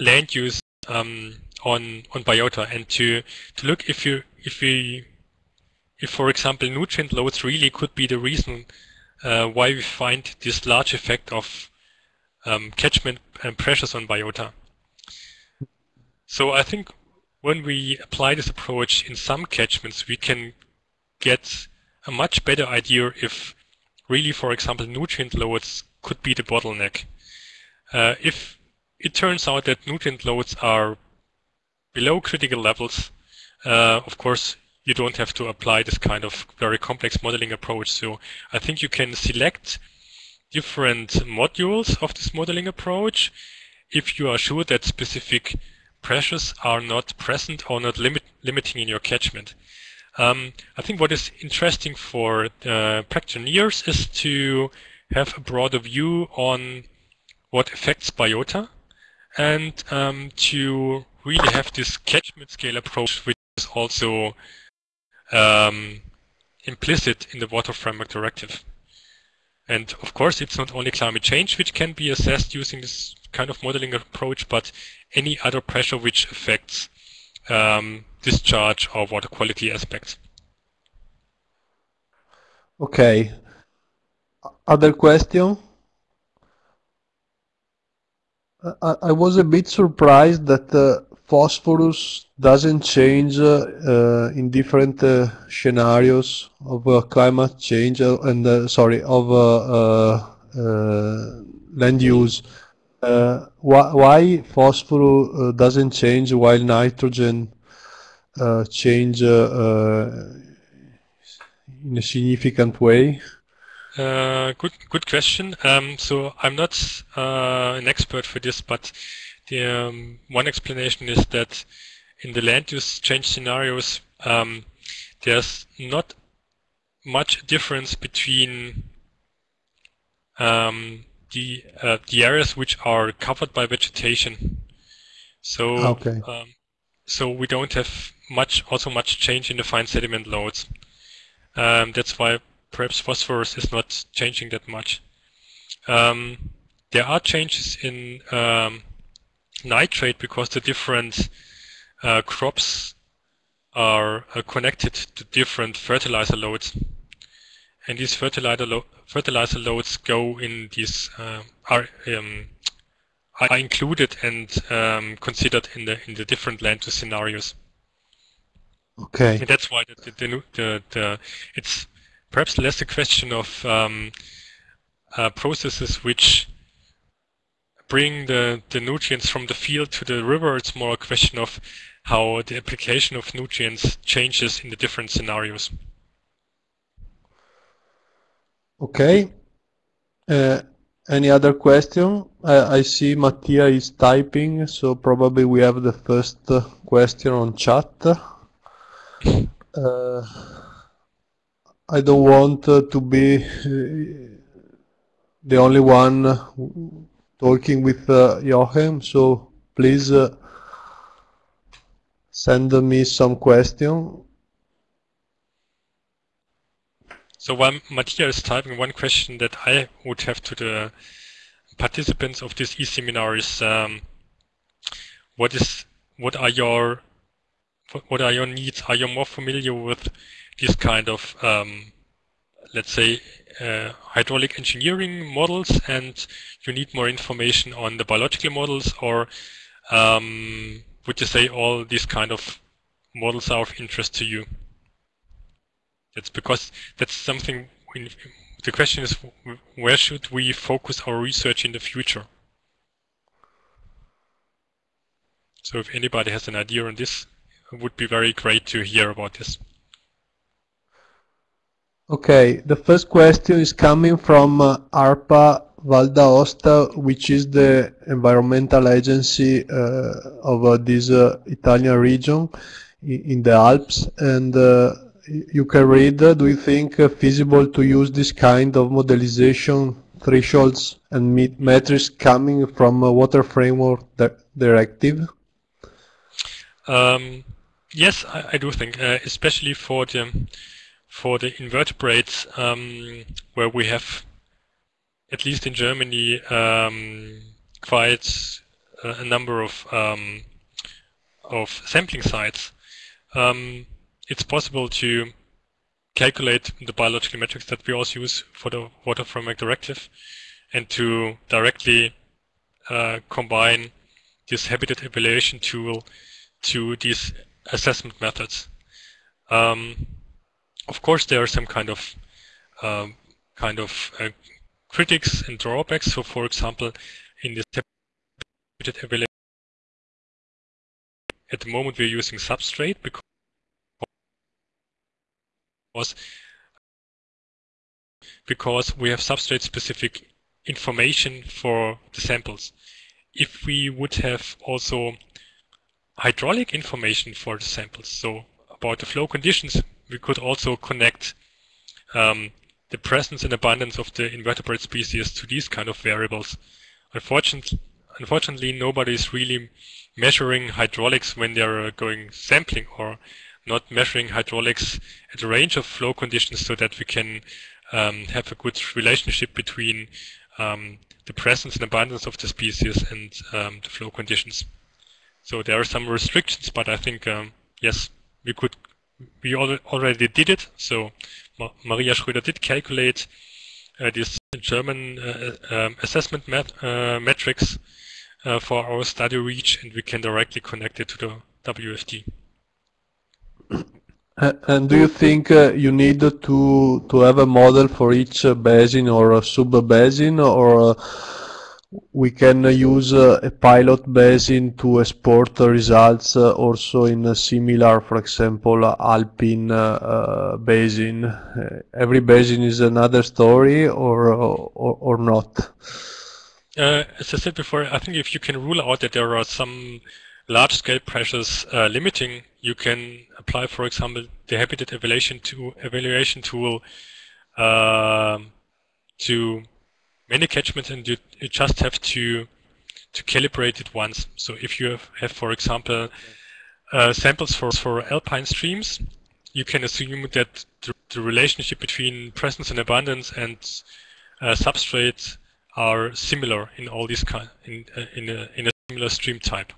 land use um, on on biota and to to look if you if we if for example nutrient loads really could be the reason uh, why we find this large effect of um, catchment and pressures on biota. So I think when we apply this approach in some catchments, we can get a much better idea if really, for example, nutrient loads could be the bottleneck. Uh, if it turns out that nutrient loads are below critical levels, uh, of course, you don't have to apply this kind of very complex modeling approach. So I think you can select different modules of this modeling approach if you are sure that specific pressures are not present or not limit, limiting in your catchment. Um, I think what is interesting for uh, practitioners is to have a broader view on what affects biota and um, to really have this catchment scale approach, which is also um, implicit in the Water Framework Directive. And of course, it's not only climate change which can be assessed using this kind of modeling approach, but any other pressure which affects um, discharge or water quality aspects. Okay. Other question? I, I was a bit surprised that uh, phosphorus doesn't change uh, uh, in different uh, scenarios of climate change and sorry of land use. why, why phosphorus doesn't change while nitrogen change in a significant way? Uh, good, good question. Um, so I'm not uh, an expert for this, but the um, one explanation is that in the land use change scenarios, um, there's not much difference between um, the uh, the areas which are covered by vegetation. So okay. Um, so we don't have much, also much change in the fine sediment loads. Um, that's why perhaps phosphorus is not changing that much. Um, there are changes in um, nitrate because the different uh, crops are uh, connected to different fertilizer loads. And these fertilizer, lo fertilizer loads go in these, uh, are, um, are included and um, considered in the in the different land use scenarios. Okay. And that's why the, the, the, the, it's perhaps less a question of um, uh, processes which bring the, the nutrients from the field to the river. It's more a question of how the application of nutrients changes in the different scenarios. Okay. Uh, any other question? I, I see Mattia is typing, so probably we have the first uh, question on chat. Uh, I don't want uh, to be uh, the only one talking with uh, Joachim, so please uh, send me some question. So while Mattia is typing, one question that I would have to the participants of this e-seminar is um, what is what are your what are your needs? Are you more familiar with this kind of um, let's say uh, hydraulic engineering models and you need more information on the biological models or um, would you say all these kind of models are of interest to you? That's because that's something the question is where should we focus our research in the future? So if anybody has an idea on this, it would be very great to hear about this. Okay, the first question is coming from uh, ARPA Val d'Aosta, which is the environmental agency uh, of uh, this uh, Italian region in the Alps. And uh, you can read, uh, do you think feasible to use this kind of modelization thresholds and metrics coming from a water framework directive? Um, yes, I, I, do think, especially for the for the invertebrates um, where we have, at least in Germany, um, quite a number of um, of sampling sites. Um, it's possible to calculate the biological metrics that we also use for the Water Framework Directive and to directly uh, combine this habitat evaluation tool to these assessment methods. Um, of course, there are some kind of um, kind of uh, critics and drawbacks. So, for example, in this at the moment we're using substrate because because we have substrate specific information for the samples. If we would have also hydraulic information for the samples, so about the flow conditions we could also connect um, the presence and abundance of the invertebrate species to these kind of variables. Unfortunately, unfortunately nobody is really measuring hydraulics when they're uh, going sampling or not measuring hydraulics at a range of flow conditions so that we can um, have a good relationship between um, the presence and abundance of the species and um, the flow conditions. So there are some restrictions, but I think, um, yes, we could we already did it. So Ma Maria Schröder did calculate uh, this German uh, um, assessment met uh, metrics uh, for our study reach, and we can directly connect it to the WFD. And do you think uh, you need to to have a model for each uh, basin or sub basin, or we can use uh, a pilot basin to export results uh, also in a similar, for example, Alpine uh, basin. every basin is another story or, or, or not? Uh, as I said before, I think if you can rule out that there are some large-scale pressures uh, limiting, you can apply, for example, the habitat evaluation, to, evaluation tool uh, to many catchments and you, you just have to to calibrate it once. So if you have, have for example, uh, samples for, for alpine streams, you can assume that the, the relationship between presence and abundance and uh, substrate are similar in all these kind in uh, in a, in a similar stream type.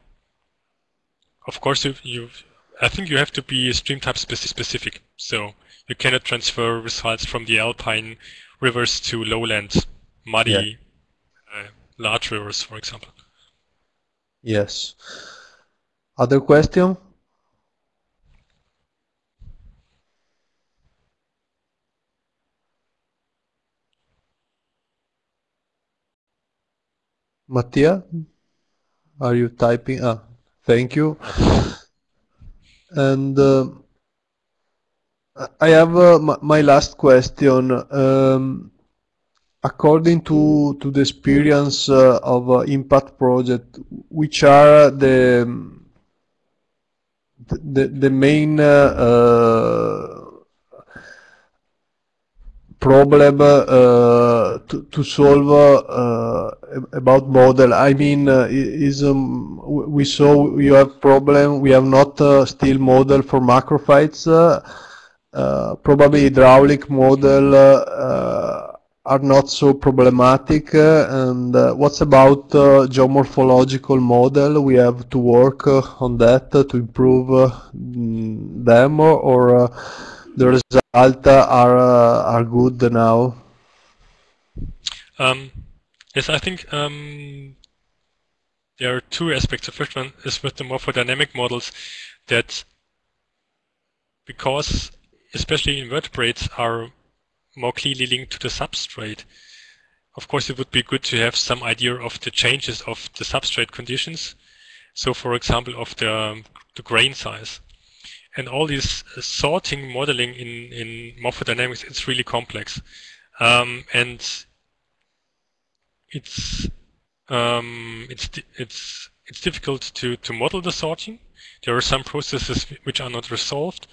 Of course, you, you I think you have to be stream type specific, so you cannot transfer results from the alpine rivers to lowland muddy yeah. uh, large rivers, for example. Yes. Other question? Mattia, are you typing? Ah, thank you. And uh, I have uh, my last question. Um, according to to the experience uh, of uh, impact project, which are the the, the main uh, uh, problem uh, to, to solve uh, about model. I mean, is um, we saw you have problem. We have not still model for macrophytes. probably hydraulic model are not so problematic. Uh, and uh, what's about uh, geomorphological model? We have to work on that to improve them, or the results are are good now. Um, yes, I think um, there are two aspects. The first one is with the morphodynamic models that because especially invertebrates are more clearly linked to the substrate. Of course, it would be good to have some idea of the changes of the substrate conditions. So, for example, of the, um, the grain size. And all this sorting modeling in, in morphodynamics, it's really complex. Um, and it's um, it's it's it's difficult to to model the sorting. There are some processes which are not resolved,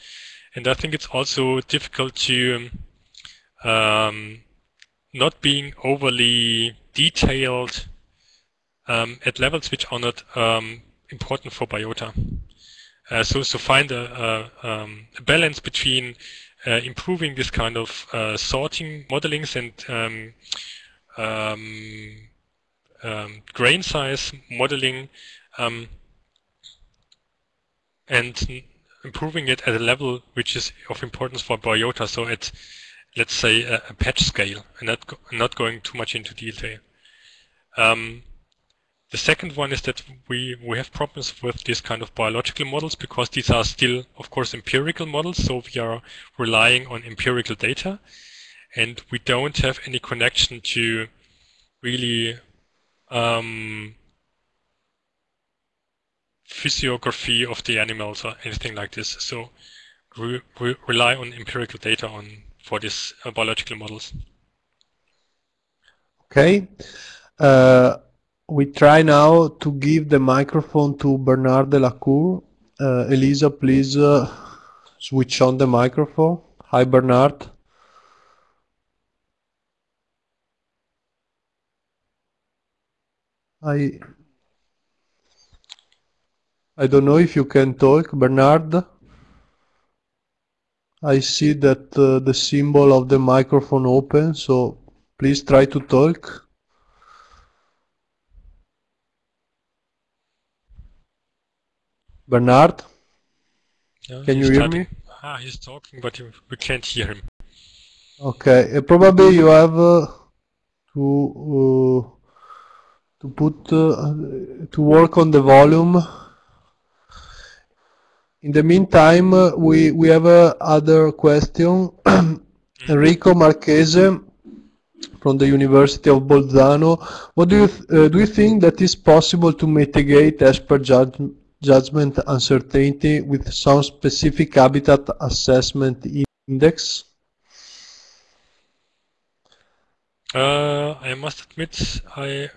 and I think it's also difficult to um, um, not being overly detailed um, at levels which are not um, important for biota. Uh, so, so find a, a, um, a balance between uh, improving this kind of uh, sorting modelings and um, um, grain size modeling and improving it at a level which is of importance for biota. So at let's say, a, a patch scale and not, go, not going too much into detail. Um, the second one is that we, we have problems with these kind of biological models because these are still, of course, empirical models. So we are relying on empirical data and we don't have any connection to really um, physiography of the animals or anything like this. So we, we rely on empirical data on for these uh, biological models. Okay. Uh, we try now to give the microphone to Bernard Delacour. Uh, Elisa, please uh, switch on the microphone. Hi, Bernard. I I don't know if you can talk, Bernard. I see that uh, the symbol of the microphone open, so please try to talk. Bernard? Yeah, Can you hear me? Ah, he's talking, but we can't hear him. Okay, uh, probably you have uh, to uh, to put uh, to work on the volume in the meantime, uh, we, we have uh, other question. Enrico Marchese from the University of Bolzano. What do you, uh, do you think that is possible to mitigate expert judge, judgment uncertainty with some specific habitat assessment index? Uh, I must admit, I,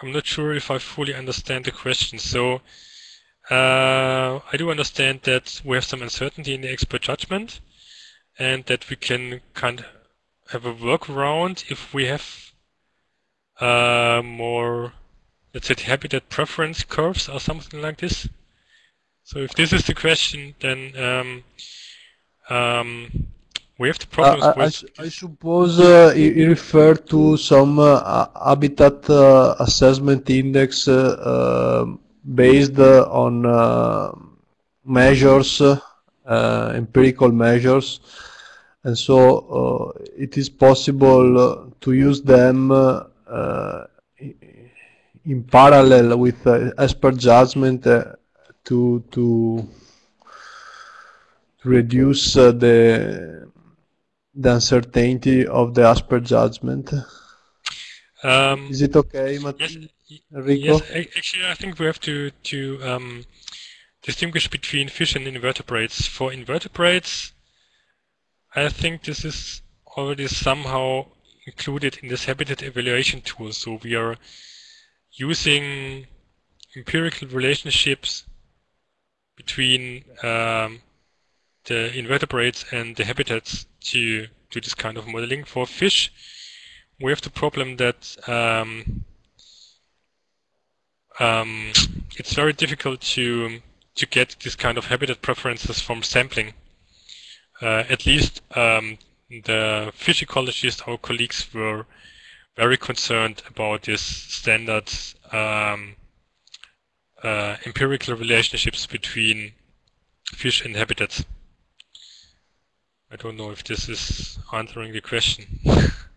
I'm not sure if I fully understand the question. So uh, I do understand that we have some uncertainty in the expert judgment and that we can kind of have a workaround if we have uh, more, let's say, habitat preference curves or something like this. So if this is the question, then um, um, we have the problems Uh, I, I, with. I suppose uh, you, you refer to some uh, habitat uh, assessment index uh, um, based uh, on uh, measures, uh, empirical measures, and so uh, it is possible uh, to use them in parallel with uh, expert judgment to to to reduce the the uncertainty of the expert judgment. Um, Is it okay, Mat- yes, Enrico? yes. Actually, I think we have to to um, distinguish between fish and invertebrates. For invertebrates, I think this is already somehow included in this habitat evaluation tool. So we are using empirical relationships between um, the invertebrates and the habitats to do this kind of modeling. For fish, we have the problem that um, um, it's very difficult to to get this kind of habitat preferences from sampling. Uh, at least um, the fish ecologists, our colleagues, were very concerned about this standard um, uh, empirical relationships between fish and habitats. I don't know if this is answering the question.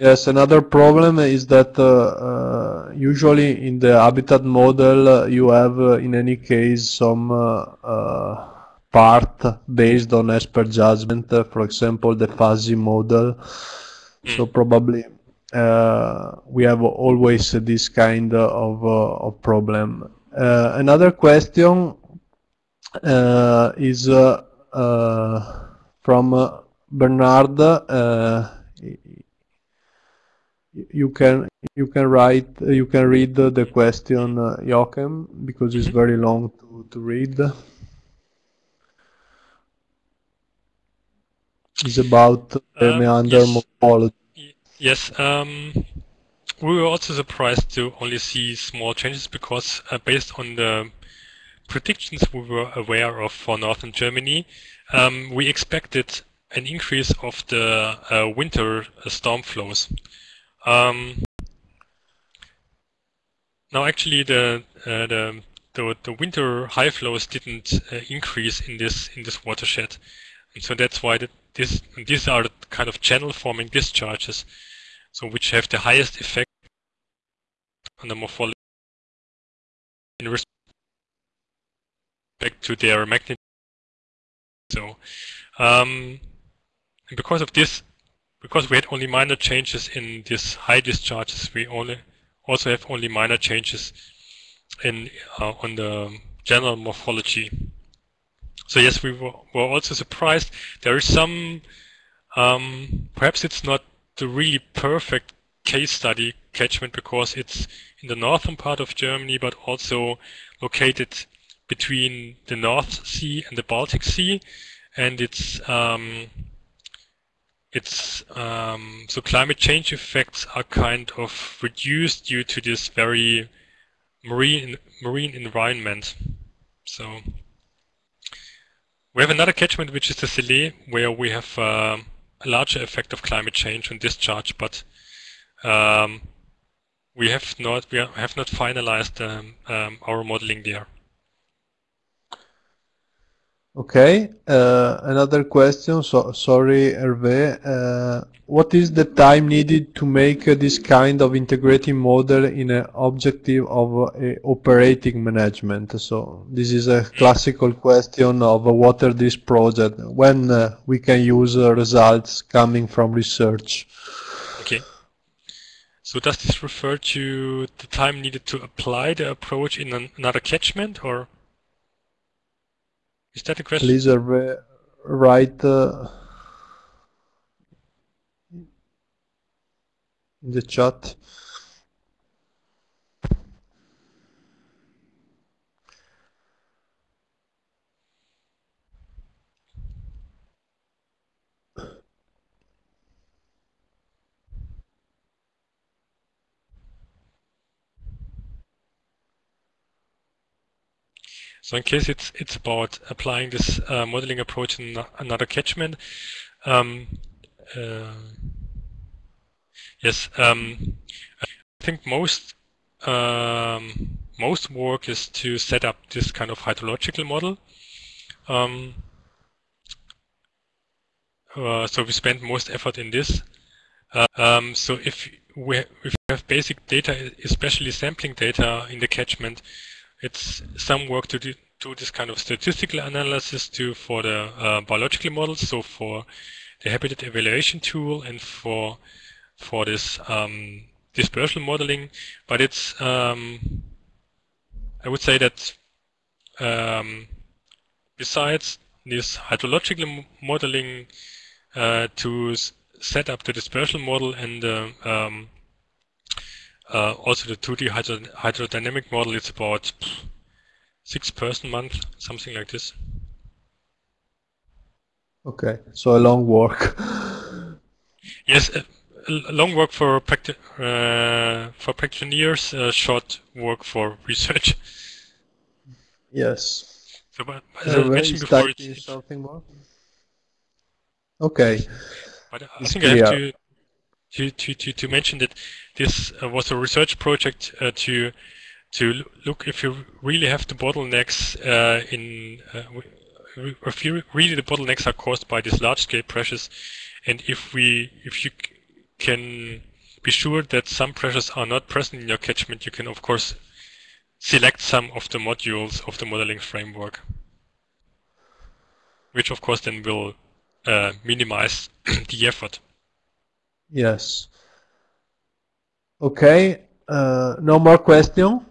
Yes, another problem is that uh, uh, usually in the habitat model uh, you have uh, in any case some uh, uh, part based on expert judgment, for example the fuzzy model. So probably uh, we have always this kind of, of problem. Uh, another question uh, is uh, uh, from uh, Bernard. Uh, you can you can write you can read the, the question uh, Joachim because it's very long to, to read. It's about the Um, meander yes. morphology. Yes, um, we were also surprised to only see small changes because uh, based on the predictions we were aware of for northern Germany, um, we expected an increase of the uh, winter uh, storm flows. Um, now, actually, the, uh, the the the winter high flows didn't uh, increase in this in this watershed, and so that's why this these are kind of channel forming discharges, so which have the highest effect on the morphology in respect to their magnitude. So, um, because of this, because we had only minor changes in these high discharges, we only also have only minor changes in uh, on the general morphology. So yes, we were, were also surprised. There is some, um, perhaps it's not the really perfect case study catchment because it's in the northern part of Germany, but also located between the North Sea and the Baltic Sea, and it's um, it's um, so climate change effects are kind of reduced due to this very marine marine environment. So we have another catchment which is the Selke, where we have uh, a larger effect of climate change on discharge, but um, we have not we have not finalized um, um, our modeling there. Okay, uh, another question. So sorry, Hervé. Uh, what is the time needed to make uh, this kind of integrating model in an objective of uh, operating management? So this is a classical question of uh, what are this project when uh, we can use results coming from research. Okay. So does this refer to the time needed to apply the approach in an, another catchment, or is that the question? Please, Hervé, write uh, in the chat. So in case it's it's about applying this uh, modeling approach in another catchment, um, uh, yes, um, I think most um, most work is to set up this kind of hydrological model. Um, uh, so we spend most effort in this. Uh, um, so if we, if we have basic data, especially sampling data in the catchment, it's some work to do, this kind of statistical analysis to for the uh, biological models. So for the habitat evaluation tool and for for this um, dispersal modeling. But it's um, I would say that um, besides this hydrological modeling uh, to set up the dispersal model and uh, uh, also the 2D hydro hydrodynamic model, it's about six person month, something like this. Okay, so a long work. yes, a, a long work for practi uh, for practitioners, uh, short work for research. Yes. So, but, as I mentioned before, it's, something more. Okay. But I think clear. I have to, to, to, to, to mention that this uh, was a research project uh, to to look if you really have the bottlenecks uh, in if you really the bottlenecks are caused by these large scale pressures and if we if you can be sure that some pressures are not present in your catchment you can of course select some of the modules of the modeling framework which of course then will uh, minimize the effort. Yes. Okay. Uh, no more question.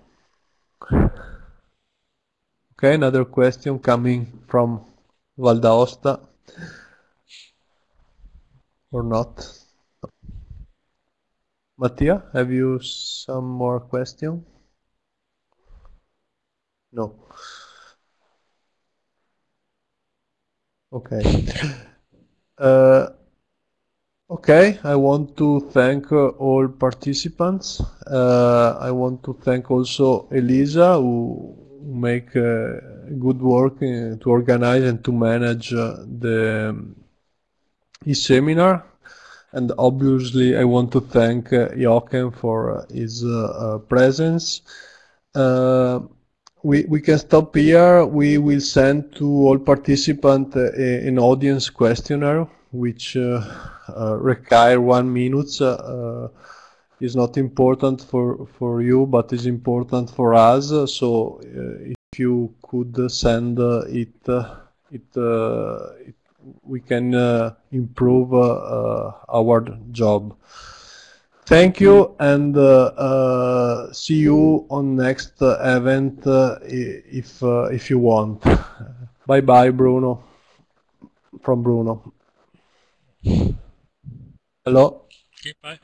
Okay, another question coming from Val d'Aosta. Or not? Mattia, have you some more question? No. Okay. Uh, okay, I want to thank uh, all participants. Uh, I want to thank also Elisa who make good work to organize and to manage the um, e-seminar. And obviously I want to thank uh, Jochen for his presence we, we can stop here. We will send to all participants uh, an audience questionnaire, which uh, uh, require one minute. Uh, is not important for, for you, but is important for us. So uh, if you could send uh, it, it, it, we can improve our job. Thank you and uh, uh, see you on next uh, event if if you want. Bye bye, Bruno. From Bruno. Hello. Okay, bye.